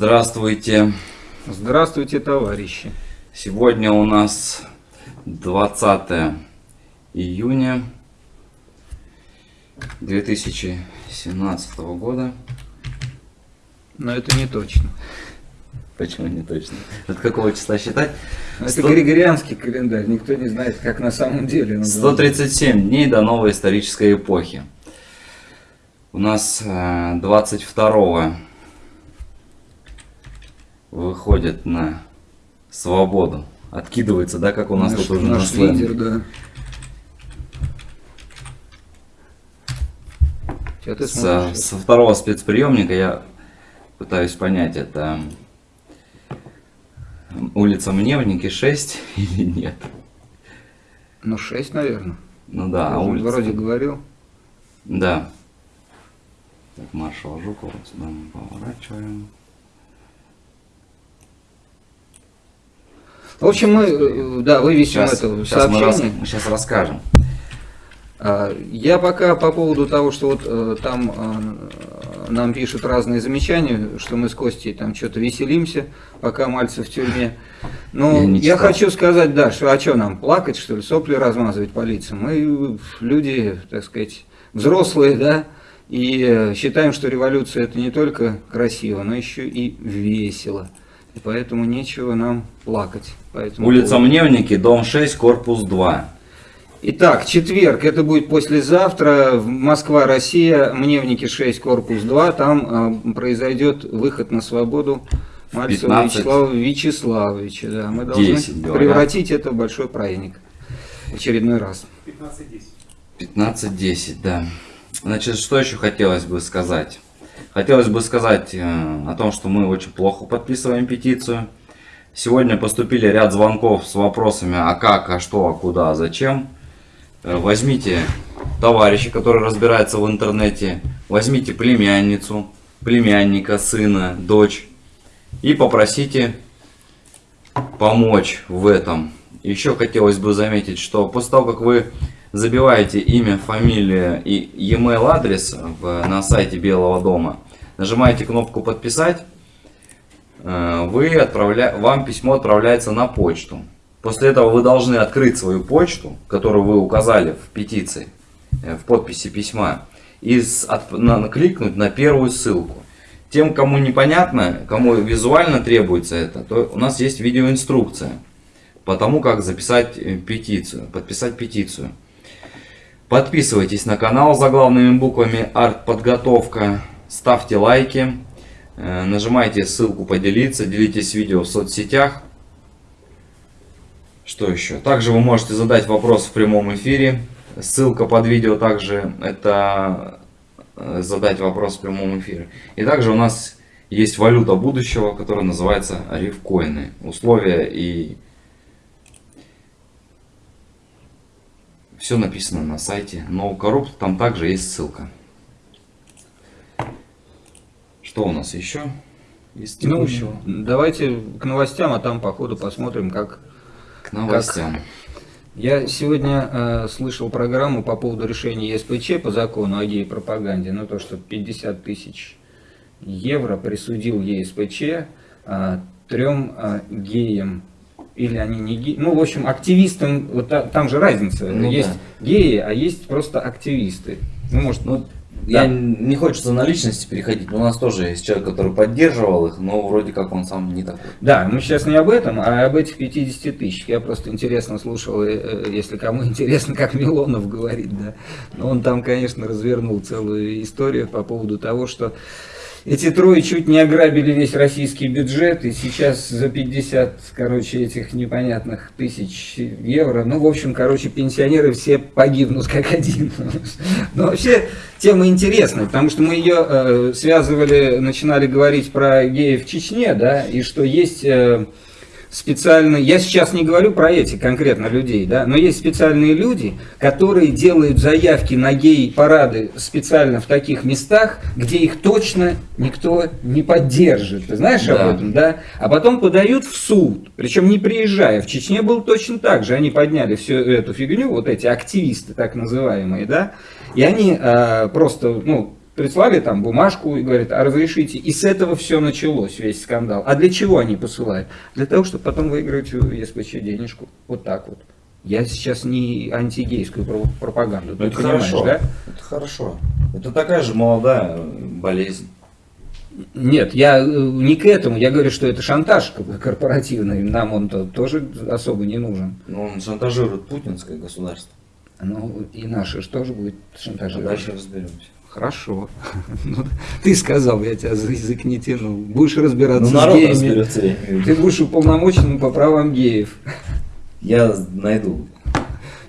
Здравствуйте. Здравствуйте, товарищи. Сегодня у нас 20 июня 2017 года. Но это не точно. Почему не точно? От какого числа считать? Это 100 григорианский календарь, никто не знает, как на самом деле. он 137 дней до новой исторической эпохи. У нас э, 22 выходит на свободу. Откидывается, да, как у нас наш, тут уже наш на лидер, да. Ты Со, второго спецприемника я пытаюсь понять, это улица Мневники 6 или нет. Ну, 6, наверное. Ну да, Я а улица... Вроде говорил. Да. Так, маршал Жукова, сюда мы поворачиваем. В общем, мы, э, да, вывесим Сейчас, это сейчас, мы, рас- сообщение. мы сейчас расскажем. А, Я пока по поводу того, что вот э, там э, нам пишут разные замечания, что мы с Костей там что-то веселимся, пока Мальцев в тюрьме. Но Я я, хочу сказать, да, что а что нам, плакать, что ли, сопли размазывать по лицам? Мы люди, так сказать, взрослые, да, и считаем, что революция это не только красиво, но еще и весело. И поэтому нечего нам плакать. Поэтому Улица Мневники, дом 6, корпус 2. Итак, четверг, это будет послезавтра, Москва, Россия, Мневники 6, корпус 2, там э, произойдет выход на свободу Мальцева 15. Вячеслава Вячеславовича. Да, мы должны 10, говорят. превратить это в большой праздник в очередной раз. 15-10, да. Значит, что еще хотелось бы сказать? Хотелось бы сказать э, о том, что мы очень плохо подписываем петицию. Сегодня поступили ряд звонков с вопросами, а как, а что, а куда, а зачем. Э, Возьмите товарища, который разбирается в интернете, возьмите племянницу, племянника, сына, дочь и попросите помочь в этом. Еще хотелось бы заметить, что после того, как вы забиваете имя, фамилию и e-mail адрес на сайте Белого дома, нажимаете кнопку подписать, вы отправля... вам письмо отправляется на почту. После этого вы должны открыть свою почту, которую вы указали в петиции, э, в подписи письма, и от- на- кликнуть на первую ссылку. Тем, кому непонятно, кому визуально требуется это, то у нас есть видеоинструкция по тому, как записать э, петицию, подписать петицию. Подписывайтесь на канал заглавными буквами «Артподготовка», ставьте лайки, э, нажимайте ссылку «Поделиться», делитесь видео в соцсетях. Что еще? Также вы можете задать вопрос в прямом эфире. Ссылка под видео также это э, задать вопрос в прямом эфире. И также у нас есть валюта будущего, которая называется рифкоины. Условия и все написано на сайте NoCorrupt, там также есть ссылка. Что у нас еще из Ну, текущего? давайте к новостям, а там по ходу посмотрим, как К новостям. Я сегодня э, слышал программу по поводу решения ЕСПЧ по закону о гей-пропаганде, ну то, что 50 тысяч евро присудил ЕСПЧ э, трем э, геям, или они не геи, ну в общем активистам, вот та- там же разница, Ну есть геи, а есть просто активисты. Ну может, Ну, Да. я не хочется на личности переходить, но у нас тоже есть человек, который поддерживал их, но вроде как он сам не такой. Да, мы сейчас не об этом, а об этих 50 тысяч. Я просто интересно слушал, э, э, если кому интересно, как Милонов говорит, да. Но он там, конечно, развернул целую историю по поводу того, что эти трое чуть не ограбили весь российский бюджет, и сейчас за 50, короче, этих непонятных тысяч евро, ну, в общем, короче, пенсионеры все погибнут как один. Но вообще тема интересная, потому что мы ее э, связывали, начинали говорить про геев в Чечне, да, и что есть э, специальные, я сейчас не говорю про этих конкретно людей, да, но есть специальные люди, которые делают заявки на гей-парады специально в таких местах, где их точно никто не поддержит. Ты знаешь Да. об этом, да? А потом подают в суд, причем не приезжая. В Чечне было точно так же. Они подняли всю эту фигню, вот эти активисты так называемые, да, и они а, просто, ну, прислали там бумажку и говорят, а разрешите. И с этого все началось, весь скандал. А для чего они посылают? Для того, чтобы потом выиграть у ЕСПЧ денежку. Вот так вот. Я сейчас не антигейскую про- пропаганду, ты Ну, это понимаешь, хорошо. да? Это хорошо. Это такая же молодая болезнь. Нет, я э, не к этому, я говорю, что это шантаж корпоративный, нам он -то тоже особо не нужен. Но он шантажирует путинское государство. Ну, и наши же тоже будет А шантажировать. дальше разберемся. Хорошо. Ну, ты сказал, я тебя за язык не тянул. Будешь разбираться Ну, с геями. разберется, я Ты будешь уполномоченным по правам геев. Я найду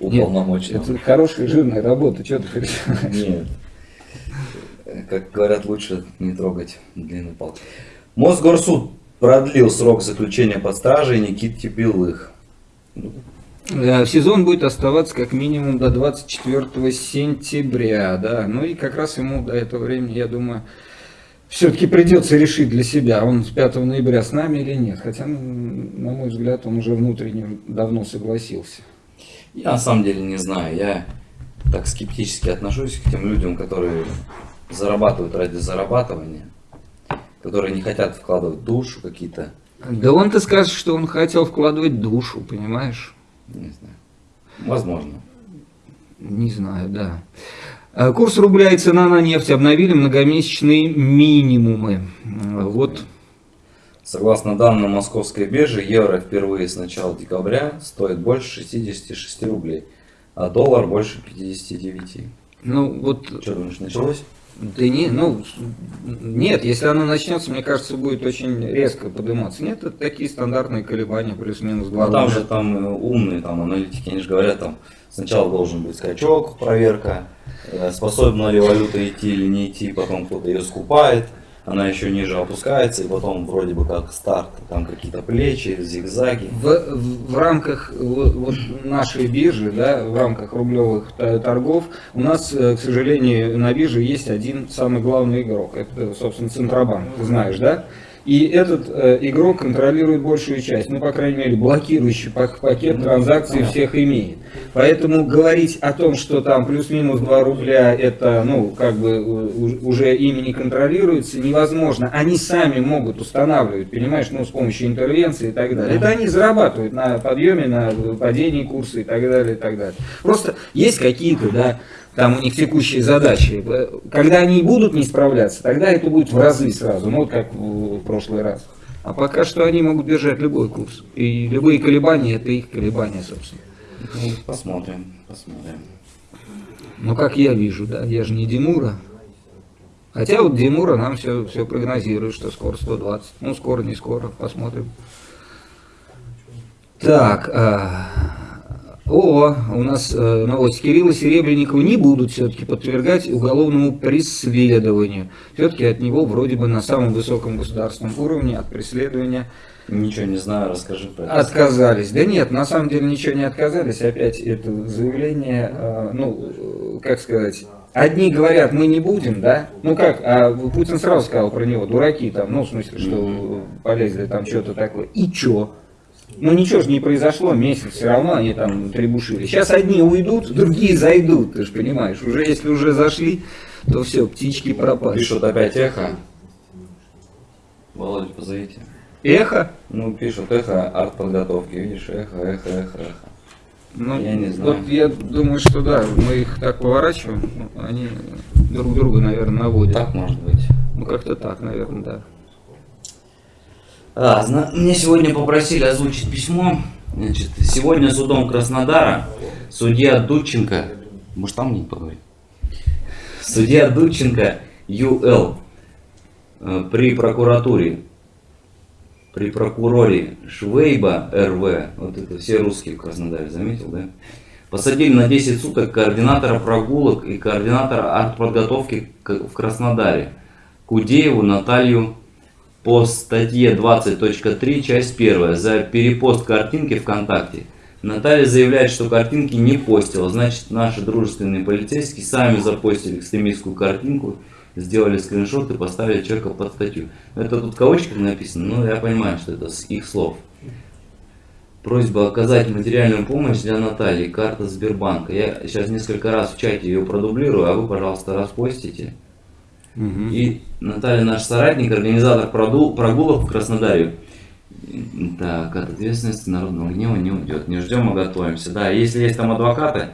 Нет, уполномоченного. Это хорошая, жирная работа, что ты переживаешь? Нет. Как говорят, лучше не трогать длинный палки. Мосгорсуд продлил срок заключения под стражей Никите Белых. Ну, Э, Сезон будет оставаться как минимум до 24 сентября, да. Ну и как раз ему до этого времени, я думаю, все-таки придется решить для себя, он с 5 ноября с нами или нет. Хотя, м, на мой взгляд, он уже внутренне давно согласился. Я на самом деле не знаю. Я так скептически отношусь к тем людям, которые зарабатывают ради зарабатывания, которые не хотят вкладывать душу какие-то, Да он-то скажет, что он хотел вкладывать душу, понимаешь? Не знаю. Возможно. Не знаю, да. Э, Курс рубля и цена на нефть обновили многомесячные минимумы. Э, Вот Согласно данным московской биржи, евро впервые с начала декабря стоит больше 66 рублей, а доллар больше 59. Ну, вот, Что думаешь, началось? Да не, ну, нет, если оно начнется, мне кажется, будет очень резко подниматься. Нет, это такие стандартные колебания, плюс-минус 2 Ну, там же там э, умные там аналитики, они же говорят, там сначала должен быть скачок, проверка, э, способна ли валюта идти или не идти, потом кто-то ее скупает, она еще ниже опускается, и потом вроде бы как старт, там какие-то плечи, зигзаги. В, в- в рамках вот, нашей биржи, да, в рамках рублевых торгов, у нас, э, к сожалению, на бирже есть один самый главный игрок. Это, собственно, Центробанк, ты знаешь, да? И этот э, игрок контролирует большую часть, ну, по крайней мере, блокирующий пак- пакет транзакций всех имеет. Поэтому говорить о том, что там плюс-минус 2 рубля, это, ну, как бы э, уже ими не контролируется, невозможно. Они сами могут устанавливать, понимаешь, ну, с помощью интервенции и так далее. Это они зарабатывают на подъеме, на падении курса и так далее, и так далее. Просто есть какие-то, да, там у них текущие задачи. Когда они будут не справляться, тогда это будет в разы сразу, ну, вот как в в прошлый раз. А пока что они могут держать любой курс. И любые колебания, это их колебания, собственно. Ну, посмотрим, посмотрим. Ну, как я вижу, да, я же не Димура. Хотя вот Димура нам все, все прогнозирует, что скоро 120. Ну, скоро, не скоро, посмотрим. Так, о, у нас э, новость. Кирилла Серебренникова не будут все-таки подвергать уголовному преследованию. Все-таки от него вроде бы на самом высоком государственном уровне от преследования Ничего не знаю, расскажи про это. Отказались. Да нет, на самом деле ничего не отказались. Опять это заявление, э, ну, как сказать, одни говорят, мы не будем, да? Ну как, а Путин сразу сказал про него, дураки там, ну, в смысле, что полезли там что-то такое. И чё? Ну ничего же не произошло, месяц все равно они там требушили. Сейчас одни уйдут, другие зайдут, ты же понимаешь. Уже если уже зашли, то все, птички пропали. Пишут опять эхо. Володя, позовите. Эхо? Ну, пишут эхо артподготовки, видишь, эхо, эхо, эхо, эхо. Ну, Я не знаю. Вот я думаю, что да, мы их так поворачиваем, они друг друга, наверное, наводят. Так может быть. Ну, как-то так, наверное, да. А, мне сегодня попросили озвучить письмо. Значит, сегодня судом Краснодара судья Дудченко, может там не поговорить? Судья Дудченко ЮЛ э, при прокуратуре, при прокуроре Швейба РВ, вот это все русские в Краснодаре, заметил, да? Посадили на 10 суток координатора прогулок и координатора артподготовки к- в Краснодаре Кудееву Наталью по статье 20.3, часть 1 за перепост картинки ВКонтакте. Наталья заявляет, что картинки не постила, значит наши дружественные полицейские сами запостили экстремистскую картинку, сделали скриншот и поставили человека под статью. Это тут в кавычках написано, но я понимаю, что это с их слов. Просьба оказать материальную помощь для Натальи, карта Сбербанка. Я сейчас несколько раз в чате ее продублирую, а вы, пожалуйста, распостите. И Наталья наш соратник, организатор прогулок в Краснодаре. Так, от ответственности народного гнева не уйдет. Не ждем, а готовимся. Да, если есть там адвокаты,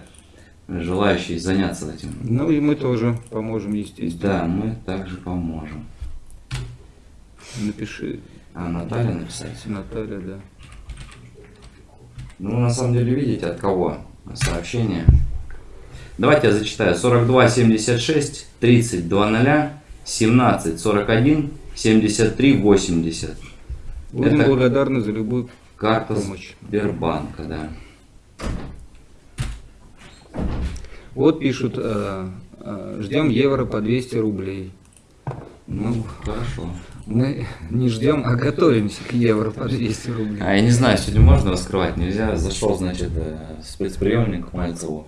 желающие заняться этим, Ну и мы тоже поможем, естественно. да, мы также поможем. Напиши, А Наталья написать? Наталья, да. Ну, на самом деле, видите, от кого сообщение. Давайте я зачитаю. 42 76 30 00 17 41 73 80. Будем Это- благодарны за любую Карта Помощь. Сбербанка, да. Вот пишут, э, э, ждем евро по 200 рублей. Ну, хорошо. Мы не ждем, а готовимся к евро по 200 рублей. А я не знаю, сегодня можно раскрывать, нельзя. Зашел, значит, э, спецприемник Мальцеву.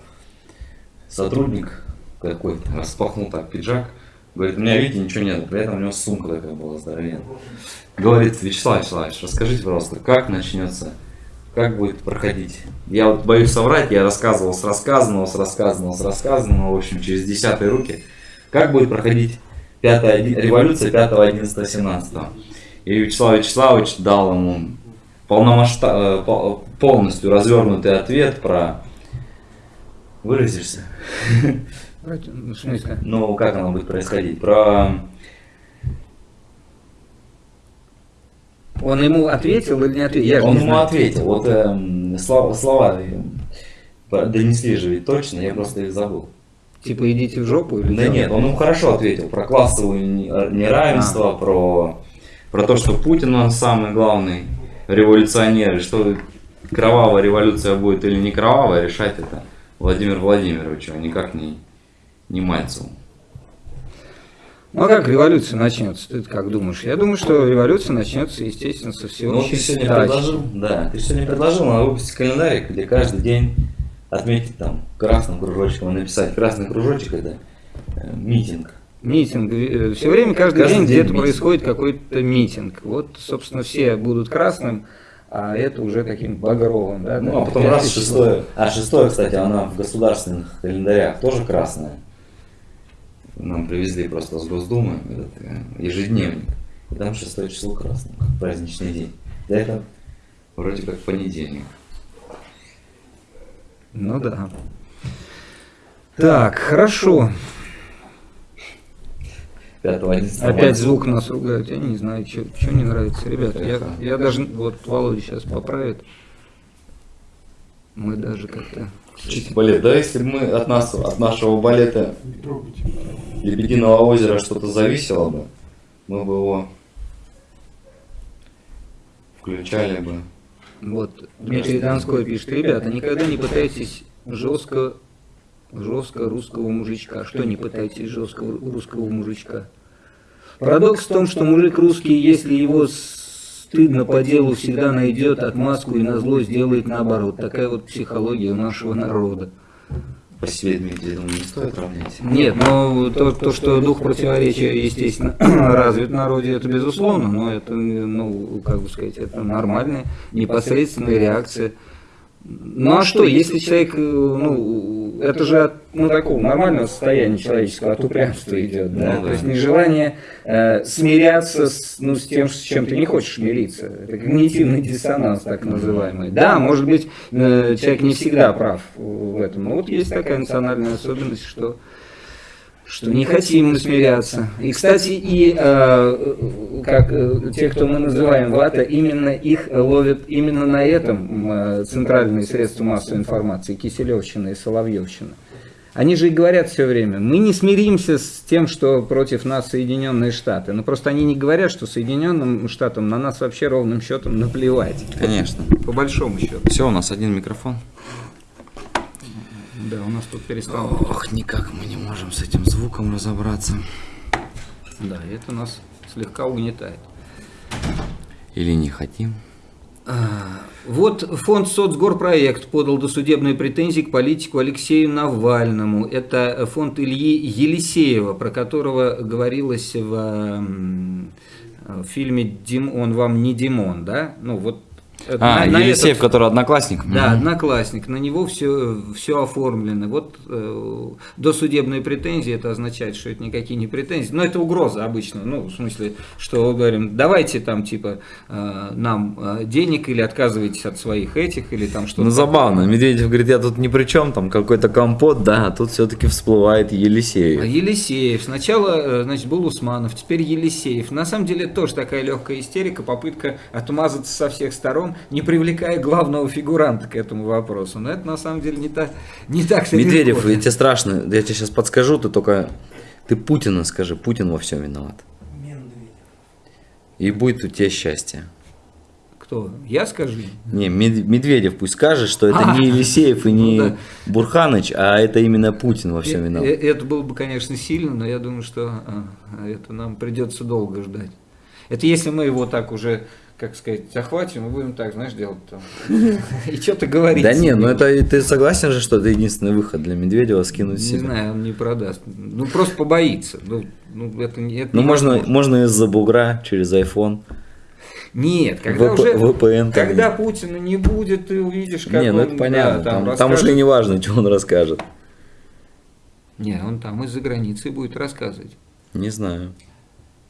Сотрудник какой-то распахнул так пиджак. Говорит, у меня, видите, ничего нет. При этом у него сумка такая была здоровенная. Говорит, Вячеслав Вячеславович, расскажите, пожалуйста, как начнется, как будет проходить? Я вот боюсь соврать, я рассказывал с рассказанного, с рассказанного, с рассказанного, в общем, через десятые руки. Как будет проходить пятая, революция 5, 11, 17? И Вячеслав Вячеславович дал ему полномасштаб, э, пол- полностью развернутый ответ про... Выразишься? Ну, В смысле? Ну, как оно будет происходить? Про... Он ему ответил или не ответил? Я Он не ему знаю. ответил. Вот эм, слова, слова донесли же ведь точно, я просто их забыл. Типа идите в жопу или Да нет, он ему хорошо ответил про классовое не- неравенство, про, про то, что Путин он самый главный революционер, и что кровавая революция будет или не кровавая, решать это Владимир Владимирович, а никак не, не Мальцеву. Ну а как революция начнется? Ты как думаешь? Я думаю, что революция начнется, естественно, со Ну, всеобщей ты сегодня предложил, да, ты сегодня предложил надо выпустить календарик, где каждый день отметить там красным кружочком, и написать красный кружочек это э, митинг. Митинг. Все время, каждый, Каждый день день где-то происходит какой-то митинг. Вот, собственно, все будут красным, а это уже таким багровым. Да, Ну, да, а потом раз шестое. А шестое, кстати, она в государственных календарях тоже красная. Нам привезли просто с Госдумы этот э, ежедневник. И там шестое число красное, как праздничный день. Да это вроде как понедельник. Ну да. Так, хорошо. 5 11 Опять звук нас ругают. Я не знаю, что не нравится. Ребята, я, я даже... Вот Володя сейчас поправит. Мы даже как-то... с этим- Балет, да, если бы мы от нас, от нашего балета Лебединого озера что-то зависело бы, мы бы его включали бы. Вот, Дмитрий Донской пишет, ребята, никогда не пытайтесь жестко, жестко русского мужичка. Что не пытайтесь жесткого русского мужичка? Парадокс в том, что мужик русский, если его стыдно по делу, всегда найдет отмазку и на зло сделает наоборот. Такая вот психология у нашего народа. По себе, думаю, не стоит равнять. Нет, но то, то, что дух противоречия, естественно, развит в народе, это безусловно, но это, ну, как бы сказать, это нормальная, непосредственная реакция. Ну а что, если человек, э, ну, это же от ну, такого нормального состояния человеческого, от упрямства идет, да? Ну да. то есть нежелание э, смиряться с, ну, с тем, с чем ты не хочешь мириться. Это когнитивный диссонанс, так называемый. Да, может быть, э, человек не всегда прав в этом, но вот есть такая национальная особенность, что что не хотим мы смиряться. И, кстати, и э, как э, те, кто мы называем вата, именно их ловят именно на этом э, центральные средства массовой информации, Киселевщина и Соловьевщина. Они же и говорят все время, мы не смиримся с тем, что против нас Соединенные Штаты. Но просто они не говорят, что Соединенным Штатам на нас вообще ровным счетом наплевать. Конечно. По большому счету. Все, у нас один микрофон. Да, у нас тут перестало. Ох, никак мы не можем с этим звуком разобраться. Да, это нас слегка угнетает. Или не хотим. А, вот фонд «Соцгорпроект» подал досудебные претензии к политику Алексею Навальному. Это фонд Ильи Елисеева, про которого говорилось в, в фильме «Дим, «Он вам не Димон». Да? Ну, вот а, на, Елисеев, этот, который одноклассник? Да, угу. одноклассник. На него все, все оформлено. Вот э, досудебные претензии, это означает, что это никакие не претензии. Но это угроза обычно. Ну, в смысле, что говорим, давайте там типа э, нам э, денег или отказывайтесь от своих этих, или там что-то. Ну, забавно. Медведев говорит, я тут ни при чем, там какой-то компот, да, а тут все-таки всплывает Елисеев. А Елисеев. Сначала, э, значит, был Усманов, теперь Елисеев. На самом деле, тоже такая легкая истерика, попытка отмазаться со всех сторон не привлекая главного фигуранта к этому вопросу. Но это на самом деле не так, не так Медведев, легко. тебе страшно, я тебе сейчас подскажу, ты только, ты Путина скажи, Путин во всем виноват. И будет у тебя счастье. Кто? Я скажу? Не, Медведев пусть скажет, что это а, не Елисеев и не ну, да. Бурханыч, а это именно Путин во всем виноват. Это было бы, конечно, сильно, но я думаю, что а, это нам придется долго ждать. Это если мы его так уже как сказать, захватим, мы будем так, знаешь, делать там. И что-то говорить. Да нет, ну это ты согласен же, что это единственный выход для Медведева скинуть Не знаю, он не продаст. Ну просто побоится. Ну, ну это, это ну можно, можно из-за бугра через iPhone. Нет, когда ВП, уже, VPN когда Путина не будет, ты увидишь, как Не, ну это понятно, да, там, там, там уже не важно, что он расскажет. Не, он там из-за границы будет рассказывать. Не знаю.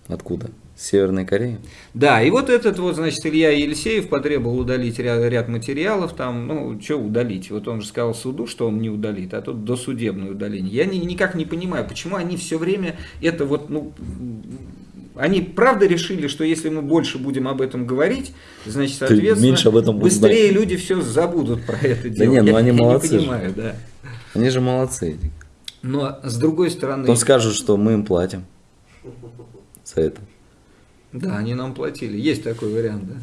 Откуда? Северной Кореи. Да, и вот этот вот, значит, Илья Елисеев потребовал удалить ряд, ряд материалов, там, ну, что удалить? Вот он же сказал суду, что он не удалит, а тут досудебное удаление. Я ни, никак не понимаю, почему они все время это вот, ну, они правда решили, что если мы больше будем об этом говорить, значит, соответственно, меньше об этом быстрее знать. люди все забудут про это дело. Да нет, ну они я молодцы. Не понимаю, же. да. Они же молодцы. Но с другой стороны... Потом скажут, что мы им платим за это. Да, они нам платили. Есть такой вариант, да.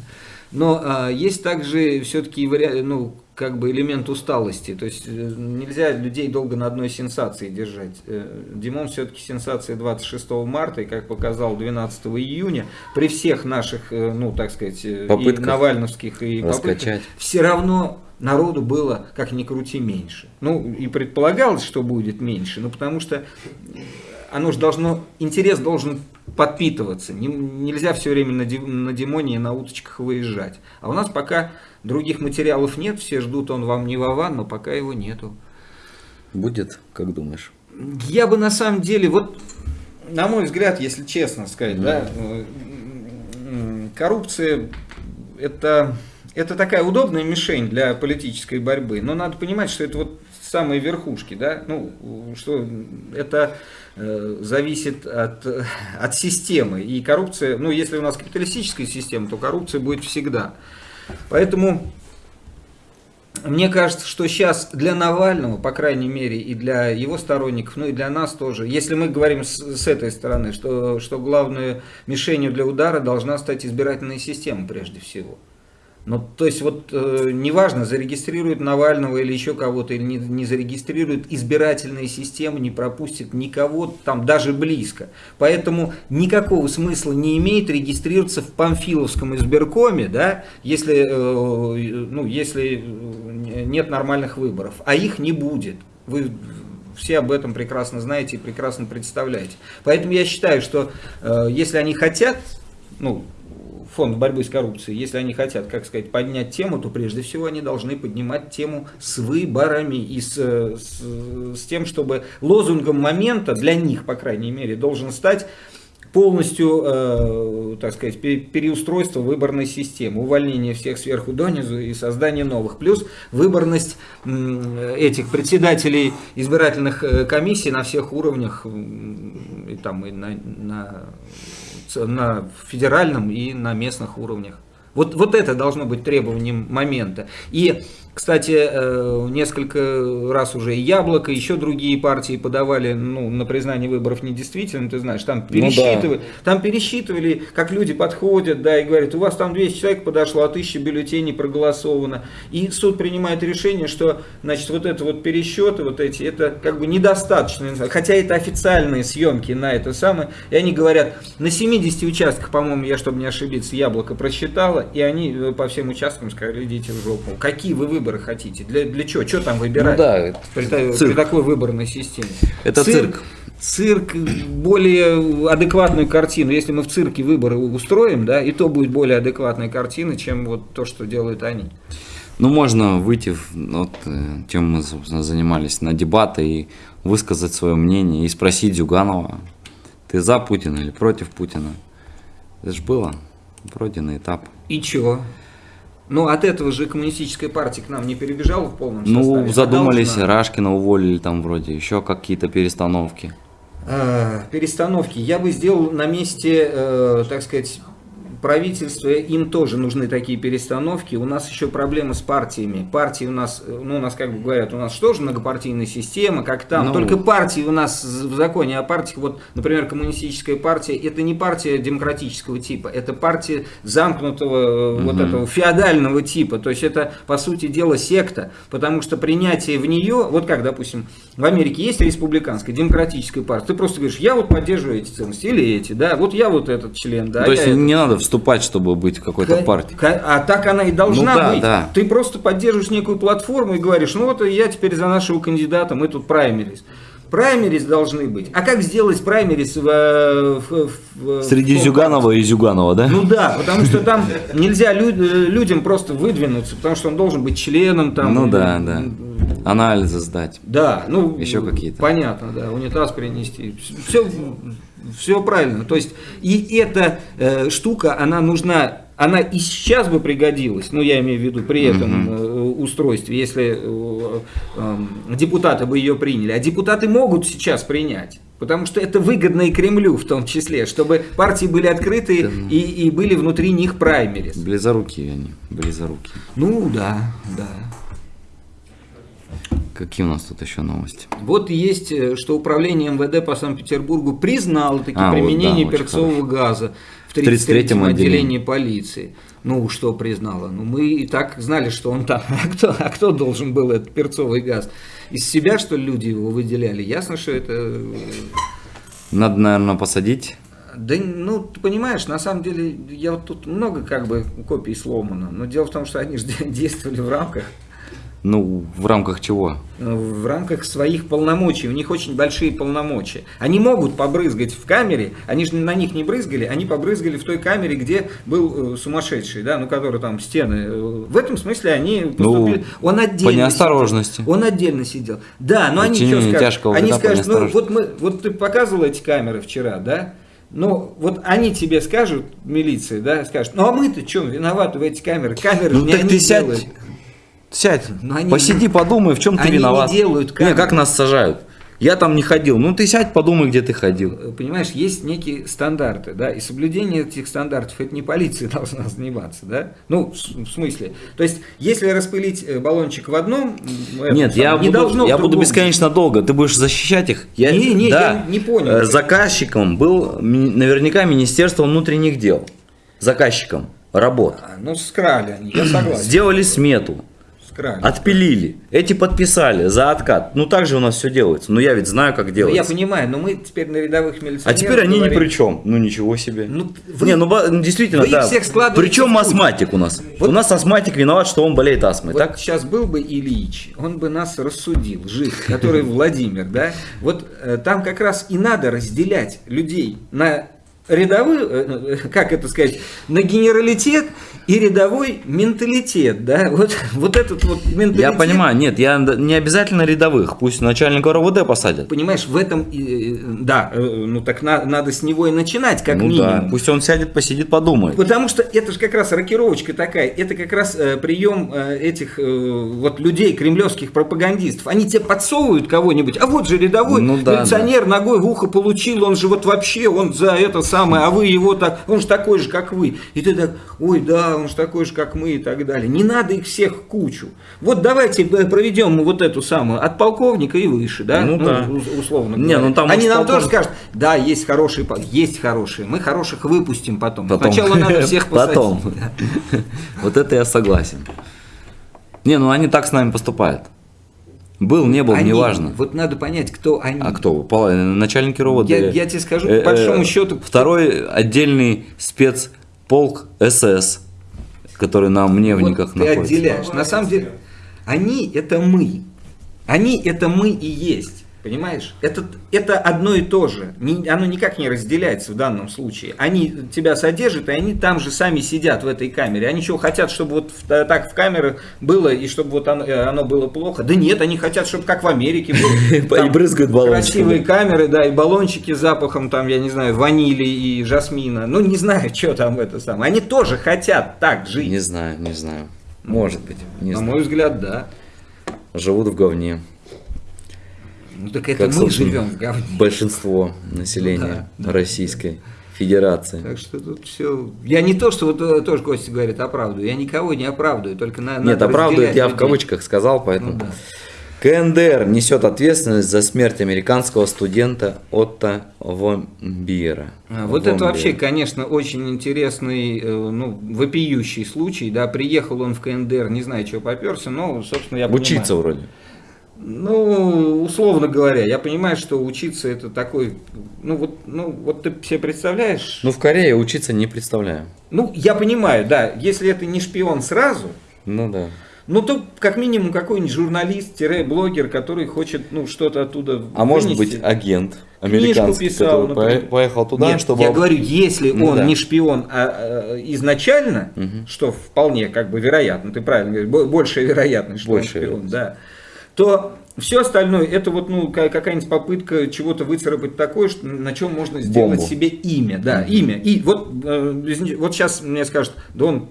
Но а, есть также все-таки вариант, ну, как бы элемент усталости. То есть э, нельзя людей долго на одной сенсации держать. Э, Димон все-таки сенсация 26 марта, и как показал 12 июня, при всех наших, э, ну, так сказать, попытках и навальновских, и попытках, все равно народу было, как ни крути, меньше. Ну, и предполагалось, что будет меньше, ну, потому что оно же должно, интерес должен подпитываться. Не, нельзя все время на, на Димоне и на уточках выезжать. А у нас пока других материалов нет, все ждут, он вам не Вован, но пока его нету. Будет, как думаешь? Я бы на самом деле, вот, на мой взгляд, если честно сказать, mm. да, коррупция это, это такая удобная мишень для политической борьбы, но надо понимать, что это вот самые верхушки, да, ну, что это э, зависит от, от системы. И коррупция, ну, если у нас капиталистическая система, то коррупция будет всегда. Поэтому мне кажется, что сейчас для Навального, по крайней мере, и для его сторонников, ну и для нас тоже, если мы говорим с, с этой стороны, что, что главной мишенью для удара должна стать избирательная система прежде всего – ну, то есть вот э, неважно, зарегистрирует Навального или еще кого-то, или не, не зарегистрирует, избирательная система не пропустит никого там даже близко. Поэтому никакого смысла не имеет регистрироваться в Памфиловском избиркоме, да, если, э, ну, если э, нет нормальных выборов. А их не будет. Вы все об этом прекрасно знаете и прекрасно представляете. Поэтому я считаю, что э, если они хотят, ну, фонд борьбы с коррупцией, если они хотят, как сказать, поднять тему, то прежде всего они должны поднимать тему с выборами и с, с, с тем, чтобы лозунгом момента для них, по крайней мере, должен стать полностью, э, так сказать, переустройство выборной системы, увольнение всех сверху донизу и создание новых. Плюс выборность э, этих председателей избирательных э, комиссий на всех уровнях, и, там, и на, на на федеральном и на местных уровнях. Вот, вот это должно быть требованием момента. И Кстати, э, несколько раз уже и Яблоко, еще другие партии подавали ну, на признание выборов недействительным, ты знаешь, там пересчитывали, ну, да. там пересчитывали, как люди подходят, да, и говорят, у вас там 200 человек подошло, а 1000 бюллетеней проголосовано. И суд принимает решение, что, значит, вот это вот пересчеты, вот эти, это как бы недостаточно, хотя это официальные съемки на это самое, и они говорят, на 70 участках, по-моему, я, чтобы не ошибиться, Яблоко просчитало, и они э, по всем участкам сказали, идите в жопу. Какие вы выборы хотите? Для, для чего? Что там выбирать? Ну да, при, при такой выборной системе. Это цирк. Цирк более адекватную картину. Если мы в цирке выборы устроим, да, и то будет более адекватная картина, чем вот то, что делают они. Ну, можно выйти, вот, э, чем мы, собственно, занимались, на дебаты и высказать свое мнение, и спросить Зюганова, ты за Путина или против Путина? Это же было, пройденный этап. И чего? Ну, от этого же коммунистическая партия к нам не перебежала в полном ну, составе. Ну, задумались, должна... Рашкина уволили там вроде, еще какие-то перестановки. Э, перестановки. Я бы сделал на месте, э, так сказать, правительство, им тоже нужны такие перестановки. У нас еще проблемы с партиями. Партии у нас, ну, у нас, как бы говорят, у нас что же многопартийная система, как там. Ну, Только партии у нас в законе о партиях, вот, например, коммунистическая партия, это не партия демократического типа, это партия замкнутого, угу. вот этого феодального типа. То есть это, по сути дела, секта, потому что принятие в нее, вот как, допустим, в Америке есть республиканская, демократическая партия, ты просто говоришь, я вот поддерживаю эти ценности, или эти, да, вот я вот этот член, да. То есть не надо вступать, чтобы быть в какой-то партии. А так она и должна ну, да, быть. Да. Ты просто поддерживаешь некую платформу и говоришь, ну вот я теперь за нашего кандидата, мы тут праймерис. Праймерис должны быть. А как сделать праймерис в, в, в Среди в Зюганова и Зюганова, да? Ну да, потому что там нельзя лю людям просто выдвинуться, потому что он должен быть членом там. Ну да, да. Анализы сдать. Да, ну еще какие-то. Понятно, да, унитаз принести. Все все правильно. То есть, и эта э, штука, она нужна, она и сейчас бы пригодилась, ну, я имею в виду при этом э, устройстве, если э, э, депутаты бы ее приняли. А депутаты могут сейчас принять. Потому что это выгодно и Кремлю в том числе, чтобы партии были открыты да. и, и были внутри них праймерис. Близоруки они, близоруки. Ну да, да. Какие у нас тут еще новости? Вот есть, э, что управление МВД по Санкт-Петербургу признало таки а, применение вот, да, перцового газа в 33-м отделении. отделении полиции. Ну, что признало? Ну, мы и так знали, что он там. А кто, а кто должен был этот перцовый газ? Из себя, что ли, люди его выделяли? Ясно, что это... Э, Надо, наверное, посадить да, ну, ты понимаешь, на самом деле, я вот тут много как бы копий сломано, но дело в том, что они же действовали в рамках ну, в рамках чего? В рамках своих полномочий. У них очень большие полномочия. Они могут побрызгать в камере, они же на них не брызгали, они побрызгали в той камере, где был э, сумасшедший, да, ну, который там стены. Э, в этом смысле они поступили. Ну, он отдельно. По неосторожности. Сидел. Он отдельно сидел. Да, но они что скажут? Они скажут, ну, вот мы, вот ты показывал эти камеры вчера, да? Ну, вот они тебе скажут, милиция, да, скажут, ну а мы-то что, виноваты в эти камеры? Камеры ну, не так они ты делают. Сядь, Но они, посиди, подумай, в чем ты виноват. Не делают как. Не, как нас сажают. Я там не ходил. Ну ты сядь, подумай, где ты ходил. Э, понимаешь, есть некие стандарты, да, и соблюдение этих стандартов, это не полиция должна заниматься, да. Ну, в смысле. То есть, если распылить э, баллончик в одном, нет, я, не буду, я буду бесконечно долго. Ты будешь защищать их? Я, не, не, да, я не понял. Э, заказчиком был наверняка Министерство внутренних дел. Заказчиком работ. А, ну, скрали они, я согласен. Сделали смету Крайне. Отпилили. Эти подписали за откат. Ну так же у нас все делается. Ну я ведь знаю, как делается. Ну, я понимаю, но мы теперь на рядовых милиционеров. А теперь они говорим. ни при чем. Ну ничего себе. Ну, вы, не, ну, ну действительно, вы да. Всех Причем астматик у нас. Вот, у нас астматик виноват, что он болеет астмой. Вот так? сейчас был бы Ильич, он бы нас рассудил, жив, который Владимир, да. Вот э, там как раз и надо разделять людей на рядовой, э, как это сказать, на генералитет и рядовой менталитет, да, вот, вот этот вот менталитет. Я понимаю, нет, я не обязательно рядовых, пусть начальника РОВД посадят. Понимаешь, в этом, да, э, ну так на, надо с него и начинать, как ну, минимум. Да, пусть он сядет, посидит, подумает. Потому что это же как раз рокировочка такая, это как раз э, прием этих вот людей, кремлевских пропагандистов. Они тебе подсовывают кого-нибудь, а вот же рядовой ну, да, милиционер да. ногой в ухо получил, он же вот вообще, он за это сам самое, а вы его так, он же такой же, как вы. И ты так, ой, да, он же такой же, как мы и так далее. Не надо их всех кучу. Вот давайте э, проведем вот эту самую, от полковника и выше, да? Ну да. ус- Условно Не, говоря. ну там Они нам тоже полковник- скажут, да, есть хорошие, есть хорошие, мы хороших выпустим потом. Потом. Сначала надо всех посадить. Потом. Да. Вот это я согласен. Не, ну они так с нами поступают. Был, не был, Они, неважно. Вот надо понять, кто они. А кто? Пала- Начальники РОВД. Я- я тебе скажу, по Э, э, большому счету- Второй отдельный спецполк СС, который на Мневниках Вот ты находится. отделяешь. На самом деле, они это мы. Они это мы и есть. Понимаешь? Это, это одно и то же. Не- оно никак не разделяется в данном случае. Они тебя содержат, и они там же сами сидят в этой камере. Они что, хотят, чтобы вот в- так в камерах было, и чтобы вот оно, э, оно было плохо? Да нет, они хотят, чтобы как в Америке было. И брызгают баллончиками. Красивые камеры, да, и баллончики с запахом, там, я не знаю, ванили и жасмина. Ну, не знаю, что там это самое. Они тоже хотят так жить. Не знаю, не знаю. Может быть, не На знаю. мой взгляд, да. Живут в говне. Ну так это Как, мы живем в говне. Большинство населения Ну да, да. Российской Федерации. Так что тут все. Я не то, что вот э, тоже Костя говорит, оправдываю. Я никого не оправдываю, только на, Нет, оправдывает я в кавычках сказал, поэтому. Ну да. КНДР несет ответственность за смерть американского студента Отто Вомбиера. А, Вот это Вомбиера. вообще, конечно, очень интересный, э, ну, вопиющий случай. Да, приехал он в КНДР, не знаю, чего поперся, но, собственно, я Учиться понимаю. вроде. Ну, условно говоря, я понимаю, что учиться это такой, ну вот, ну вот ты себе представляешь? Ну, в Корее учиться не представляю. Ну, я понимаю, да, если это не шпион сразу, Ну да. Ну, то как минимум какой-нибудь журналист-блогер, который хочет ну, что-то оттуда А может вынести. быть агент американский, писал, который например. пое- поехал туда, Нет, чтобы... я говорю, если Ну он да. не шпион а, э, изначально, Мгм. что вполне как бы вероятно, ты правильно говоришь, бо- большая вероятность, что Большая он шпион, вероятность. да, то все остальное это вот ну ка- какая-нибудь попытка чего-то выцарапать такое, что, на чем можно сделать Бомбу. себе имя, да, имя. И вот э, вот сейчас мне скажут, да он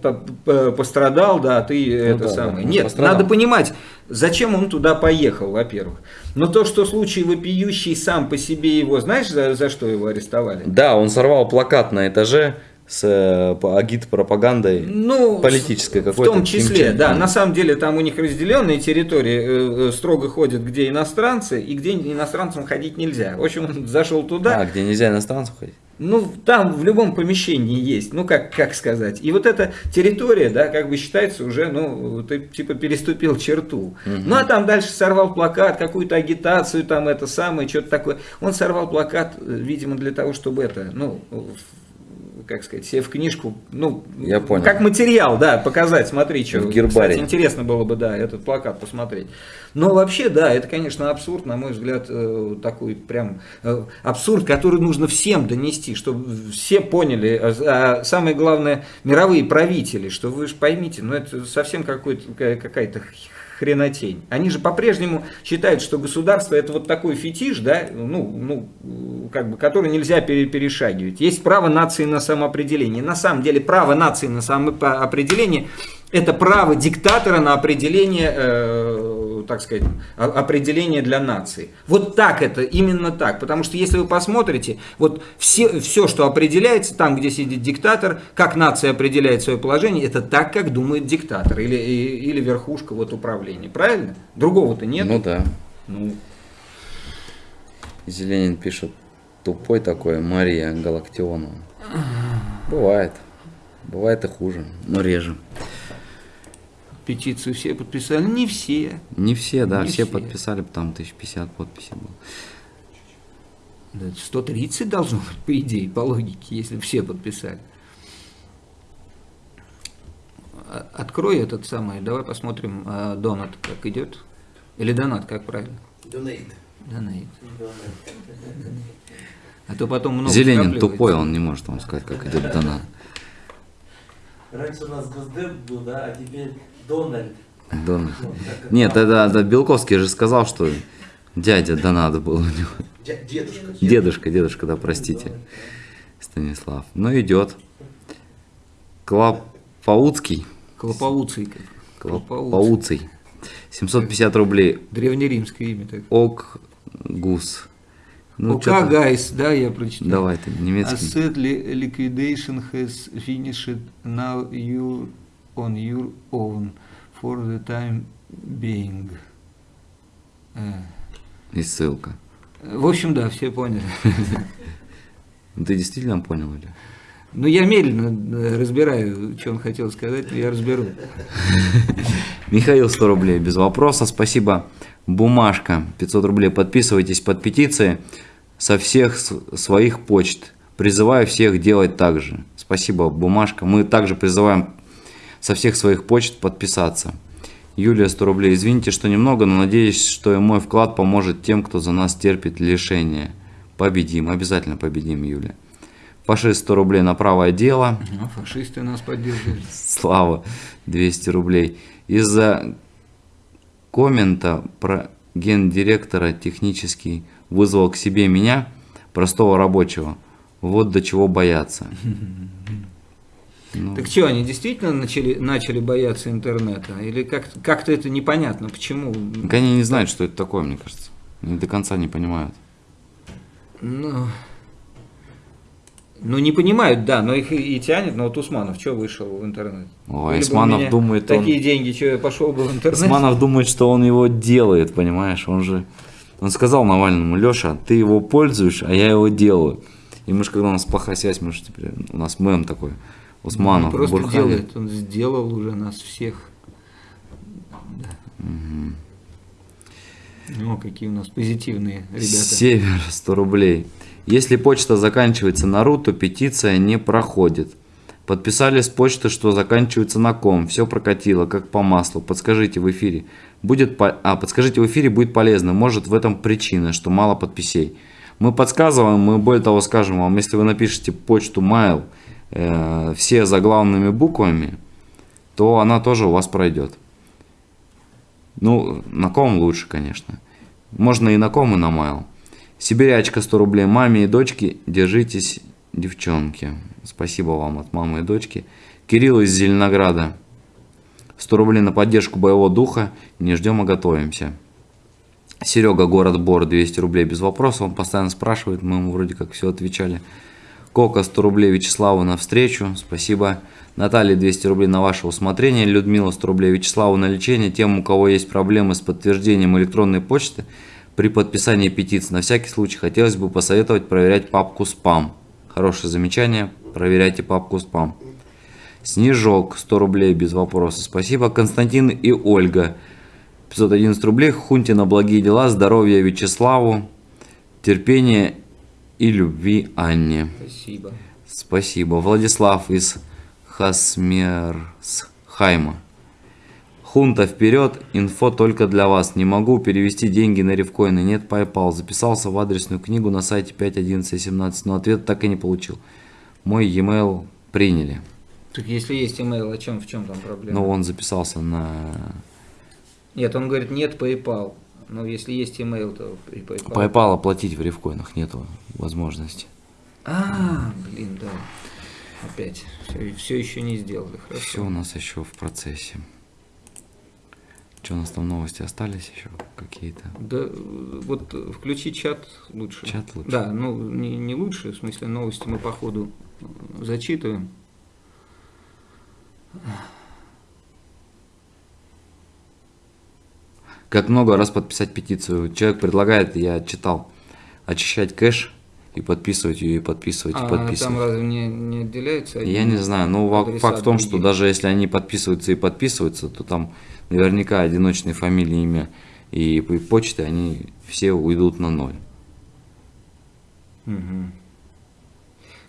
пострадал, да, а ты это Ну да, самое. да, Нет, пострадал. надо понимать, зачем он туда поехал, во-первых. Но то, что случай вопиющий сам по себе его, знаешь, за, за что его арестовали? Да, он сорвал плакат на этаже с э, агит-пропагандой. Ну, Политической в какой-то, том числе, да. На самом деле там у них разделенные территории, э, э, строго ходят, где иностранцы, и где иностранцам ходить нельзя. В общем, он зашел туда, А, где нельзя иностранцев ходить? ну, там в любом помещении есть, ну, как, как сказать. И вот эта территория, да, как бы считается уже, ну, ты типа переступил черту. Ну, а там дальше сорвал плакат, какую-то агитацию, там это самое, что-то такое. Он сорвал плакат, видимо, для того, чтобы это, ну, в- как сказать, себе в книжку, ну, Я понял. как материал, да, показать, смотри, что. В гербарии. Кстати, интересно было бы, да, этот плакат посмотреть. Но вообще, да, это, конечно, абсурд, на мой взгляд, э, такой прям э, абсурд, который нужно всем донести, чтобы все поняли, а, а самое главное, мировые правители, что вы же поймите, ну это совсем какая-то хренотень. Они же по-прежнему считают, что государство это вот такой фетиш, да, ну, ну, как бы, который нельзя пере- перешагивать. Есть право нации на самоопределение. На самом деле право нации на самоопределение это право диктатора на определение, э, так сказать, определение для нации. Вот так это, именно так. Потому что если вы посмотрите, вот все, все, что определяется там, где сидит диктатор, как нация определяет свое положение, это так, как думает диктатор или, или верхушка вот управления. Правильно? Другого-то нет. Ну да. Ну, Зеленин пишет, тупой такой Мария Галактионова. Бывает. Бывает и хуже, но реже. Петицию все подписали. Не все. Не все, да, Не все, все. подписали, там 1050 подписей было. Да, 130 должно быть, по идее, по логике, если все подписали. А- Открой этот самый, давай посмотрим, а, донат как идет. Или донат, как правильно? Донейт. Донат. А то потом много Зеленин тупой, он не может вам сказать, как идет донат. Раньше у нас Госдеп был, да, а теперь Дональд. Донат. Ну, Нет, это, это Белковский же сказал, что дядя донат был у него. Дедушка. Дедушка, дедушка, да, простите. Станислав. Ну, идет. Клопауцкий. Клопауций. Клопауций. Клопауций. 750 рублей. Древнеримское имя так. Ок Гус. Ну, ОК, чё-то- guys, да, я прочитаю. Давай ты, немецкий. Asset li- liquidation has finished. Now you on your own for the time being. Э, И ссылка. В общем, да, все поняли. Ну, Ты действительно понял или? Ну, я медленно э, разбираю, что он хотел сказать, но я разберу. Михаил 100 рублей, без вопроса, спасибо. Бумажка, 500 рублей. Подписывайтесь под петиции со всех своих почт. Призываю всех делать так же. Спасибо, Бумажка. Мы также призываем со всех своих почт подписаться. Юлия 100 рублей. Извините, что немного, но надеюсь, что и мой вклад поможет тем, кто за нас терпит лишения. Победим, обязательно победим, Юлия. Фашист 100 рублей на правое дело. А фашисты нас поддерживают. Слава, 200 рублей. Из-за коммента про гендиректора технический вызвал к себе меня, простого рабочего. Вот до чего бояться. Ну, Так что, они действительно начали, начали бояться интернета? Или как- как-то это непонятно, почему? так они не знают, что это такое, мне кажется. Они до конца не понимают. Ну, ну, не понимают, да, но их и, тянет. Но вот Усманов что вышел в интернет? Ой, у Усманов думает, он- Такие деньги, что я пошел бы в интернет? Усманов думает, что он его делает, понимаешь? Он же... Он сказал Навальному, Леша, ты его пользуешь, а я его делаю. И мы же, когда у нас плохая связь, мы же теперь... У нас мем такой. Усманов, Он просто Бурхали. делает, он сделал уже нас всех. Да. Ну, какие у нас позитивные ребята. Север 100 рублей. Если почта заканчивается на ру, то петиция не проходит. Подписали с почты, что заканчивается на ком. Все прокатило, как по маслу. Подскажите в эфире. Будет по- А, подскажите в эфире будет полезно. Может в этом причина, что мало подписей. Мы подсказываем, мы более того скажем вам, если вы напишете почту mail э, все заглавными буквами, то она тоже у вас пройдет. Ну, на ком лучше, конечно. Можно и на ком, и на майл. Сибирячка 100 рублей. Маме и дочке держитесь, девчонки. Спасибо вам от мамы и дочки. Кирилл из Зеленограда. 100 рублей на поддержку боевого духа. Не ждем, а готовимся. Серега, город Бор, 200 рублей без вопросов. Он постоянно спрашивает, мы ему вроде как все отвечали. Кока 100 рублей Вячеславу на встречу, спасибо. Наталья 200 рублей на ваше усмотрение. Людмила 100 рублей Вячеславу на лечение. Тем, у кого есть проблемы с подтверждением электронной почты, при подписании петиции на всякий случай хотелось бы посоветовать проверять папку спам. Хорошее замечание, проверяйте папку спам. Снежок 100 рублей без вопроса, спасибо. Константин и Ольга 511 рублей. Хунте на благие дела, здоровья Вячеславу, терпения и любви Анне. Спасибо. Спасибо. Владислав из Хасмерсхайма. Хунта вперед, инфо только для вас. Не могу перевести деньги на ревкоины, нет PayPal. Записался в адресную книгу на сайте 5.11.17, но ответ так и не получил. Мой e-mail приняли. Так если есть email, о чем, в чем там проблема? Но он записался на... Нет, он говорит, нет PayPal. Но если есть email, то и PayPal. PayPal оплатить в ревкоинах нету возможности. А, блин, да. Опять. Все, еще не сделали. Хорошо. Все у нас еще в процессе. Что у нас там новости остались еще какие-то? Да, вот включи чат лучше. Чат лучше? Да, ну не, не лучше, в смысле новости мы по ходу зачитываем. Как много раз подписать петицию? Человек предлагает, я читал, очищать кэш и подписывать ее, и подписывать, и А подписывать. там разве не, не отделяется? Я не знаю, но факт в том, что даже если они подписываются и подписываются, то там наверняка одиночные фамилии, имя и почты, они все уйдут на ноль. Мгм.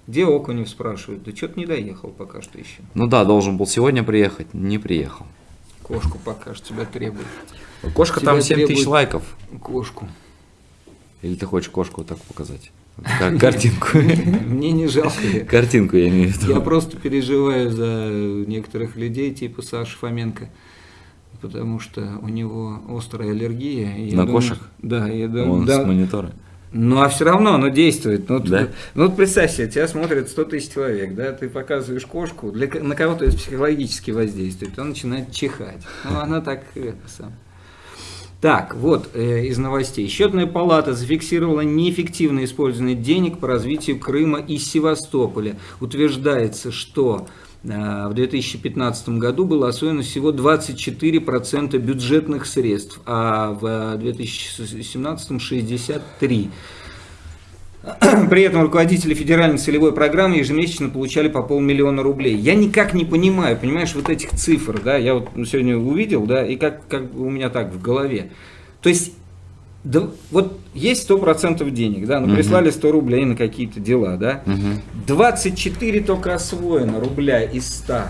Где Окунев спрашивает? Да что-то не доехал пока что еще. Ну да, должен был сегодня приехать, не приехал. Кошку пока что тебя требует. Кошка Тебя там 7 тысяч лайков. Кошку. Или ты хочешь кошку вот так показать? Кар- Картинку. Мне не жалко. Картинку я имею в виду. Я просто переживаю за некоторых людей, типа Саши Фоменко, потому что у него острая аллергия. На кошек? Да, Он с монитора. Ну, а все равно оно действует. Ну, Да? ну, вот представь себе, тебя смотрят 100 тысяч человек, да, ты показываешь кошку, для, на кого-то это психологически воздействует, он начинает чихать. Ну, она так, это сам. Так, вот э, из новостей. Счетная палата зафиксировала неэффективное использование денег по развитию Крыма и Севастополя. Утверждается, что в 2015 году было освоено всего 24% бюджетных средств, а в 2017 63%. При этом руководители федеральной целевой программы ежемесячно получали по полмиллиона рублей. Я никак не понимаю, понимаешь, вот этих цифр, да, я вот сегодня увидел, да, и как, как у меня так в голове. То есть, да, вот есть 100% денег, да, ну Мгм. прислали 100 рублей на какие-то дела, да, Мгм. 24 только освоено рубля из 100.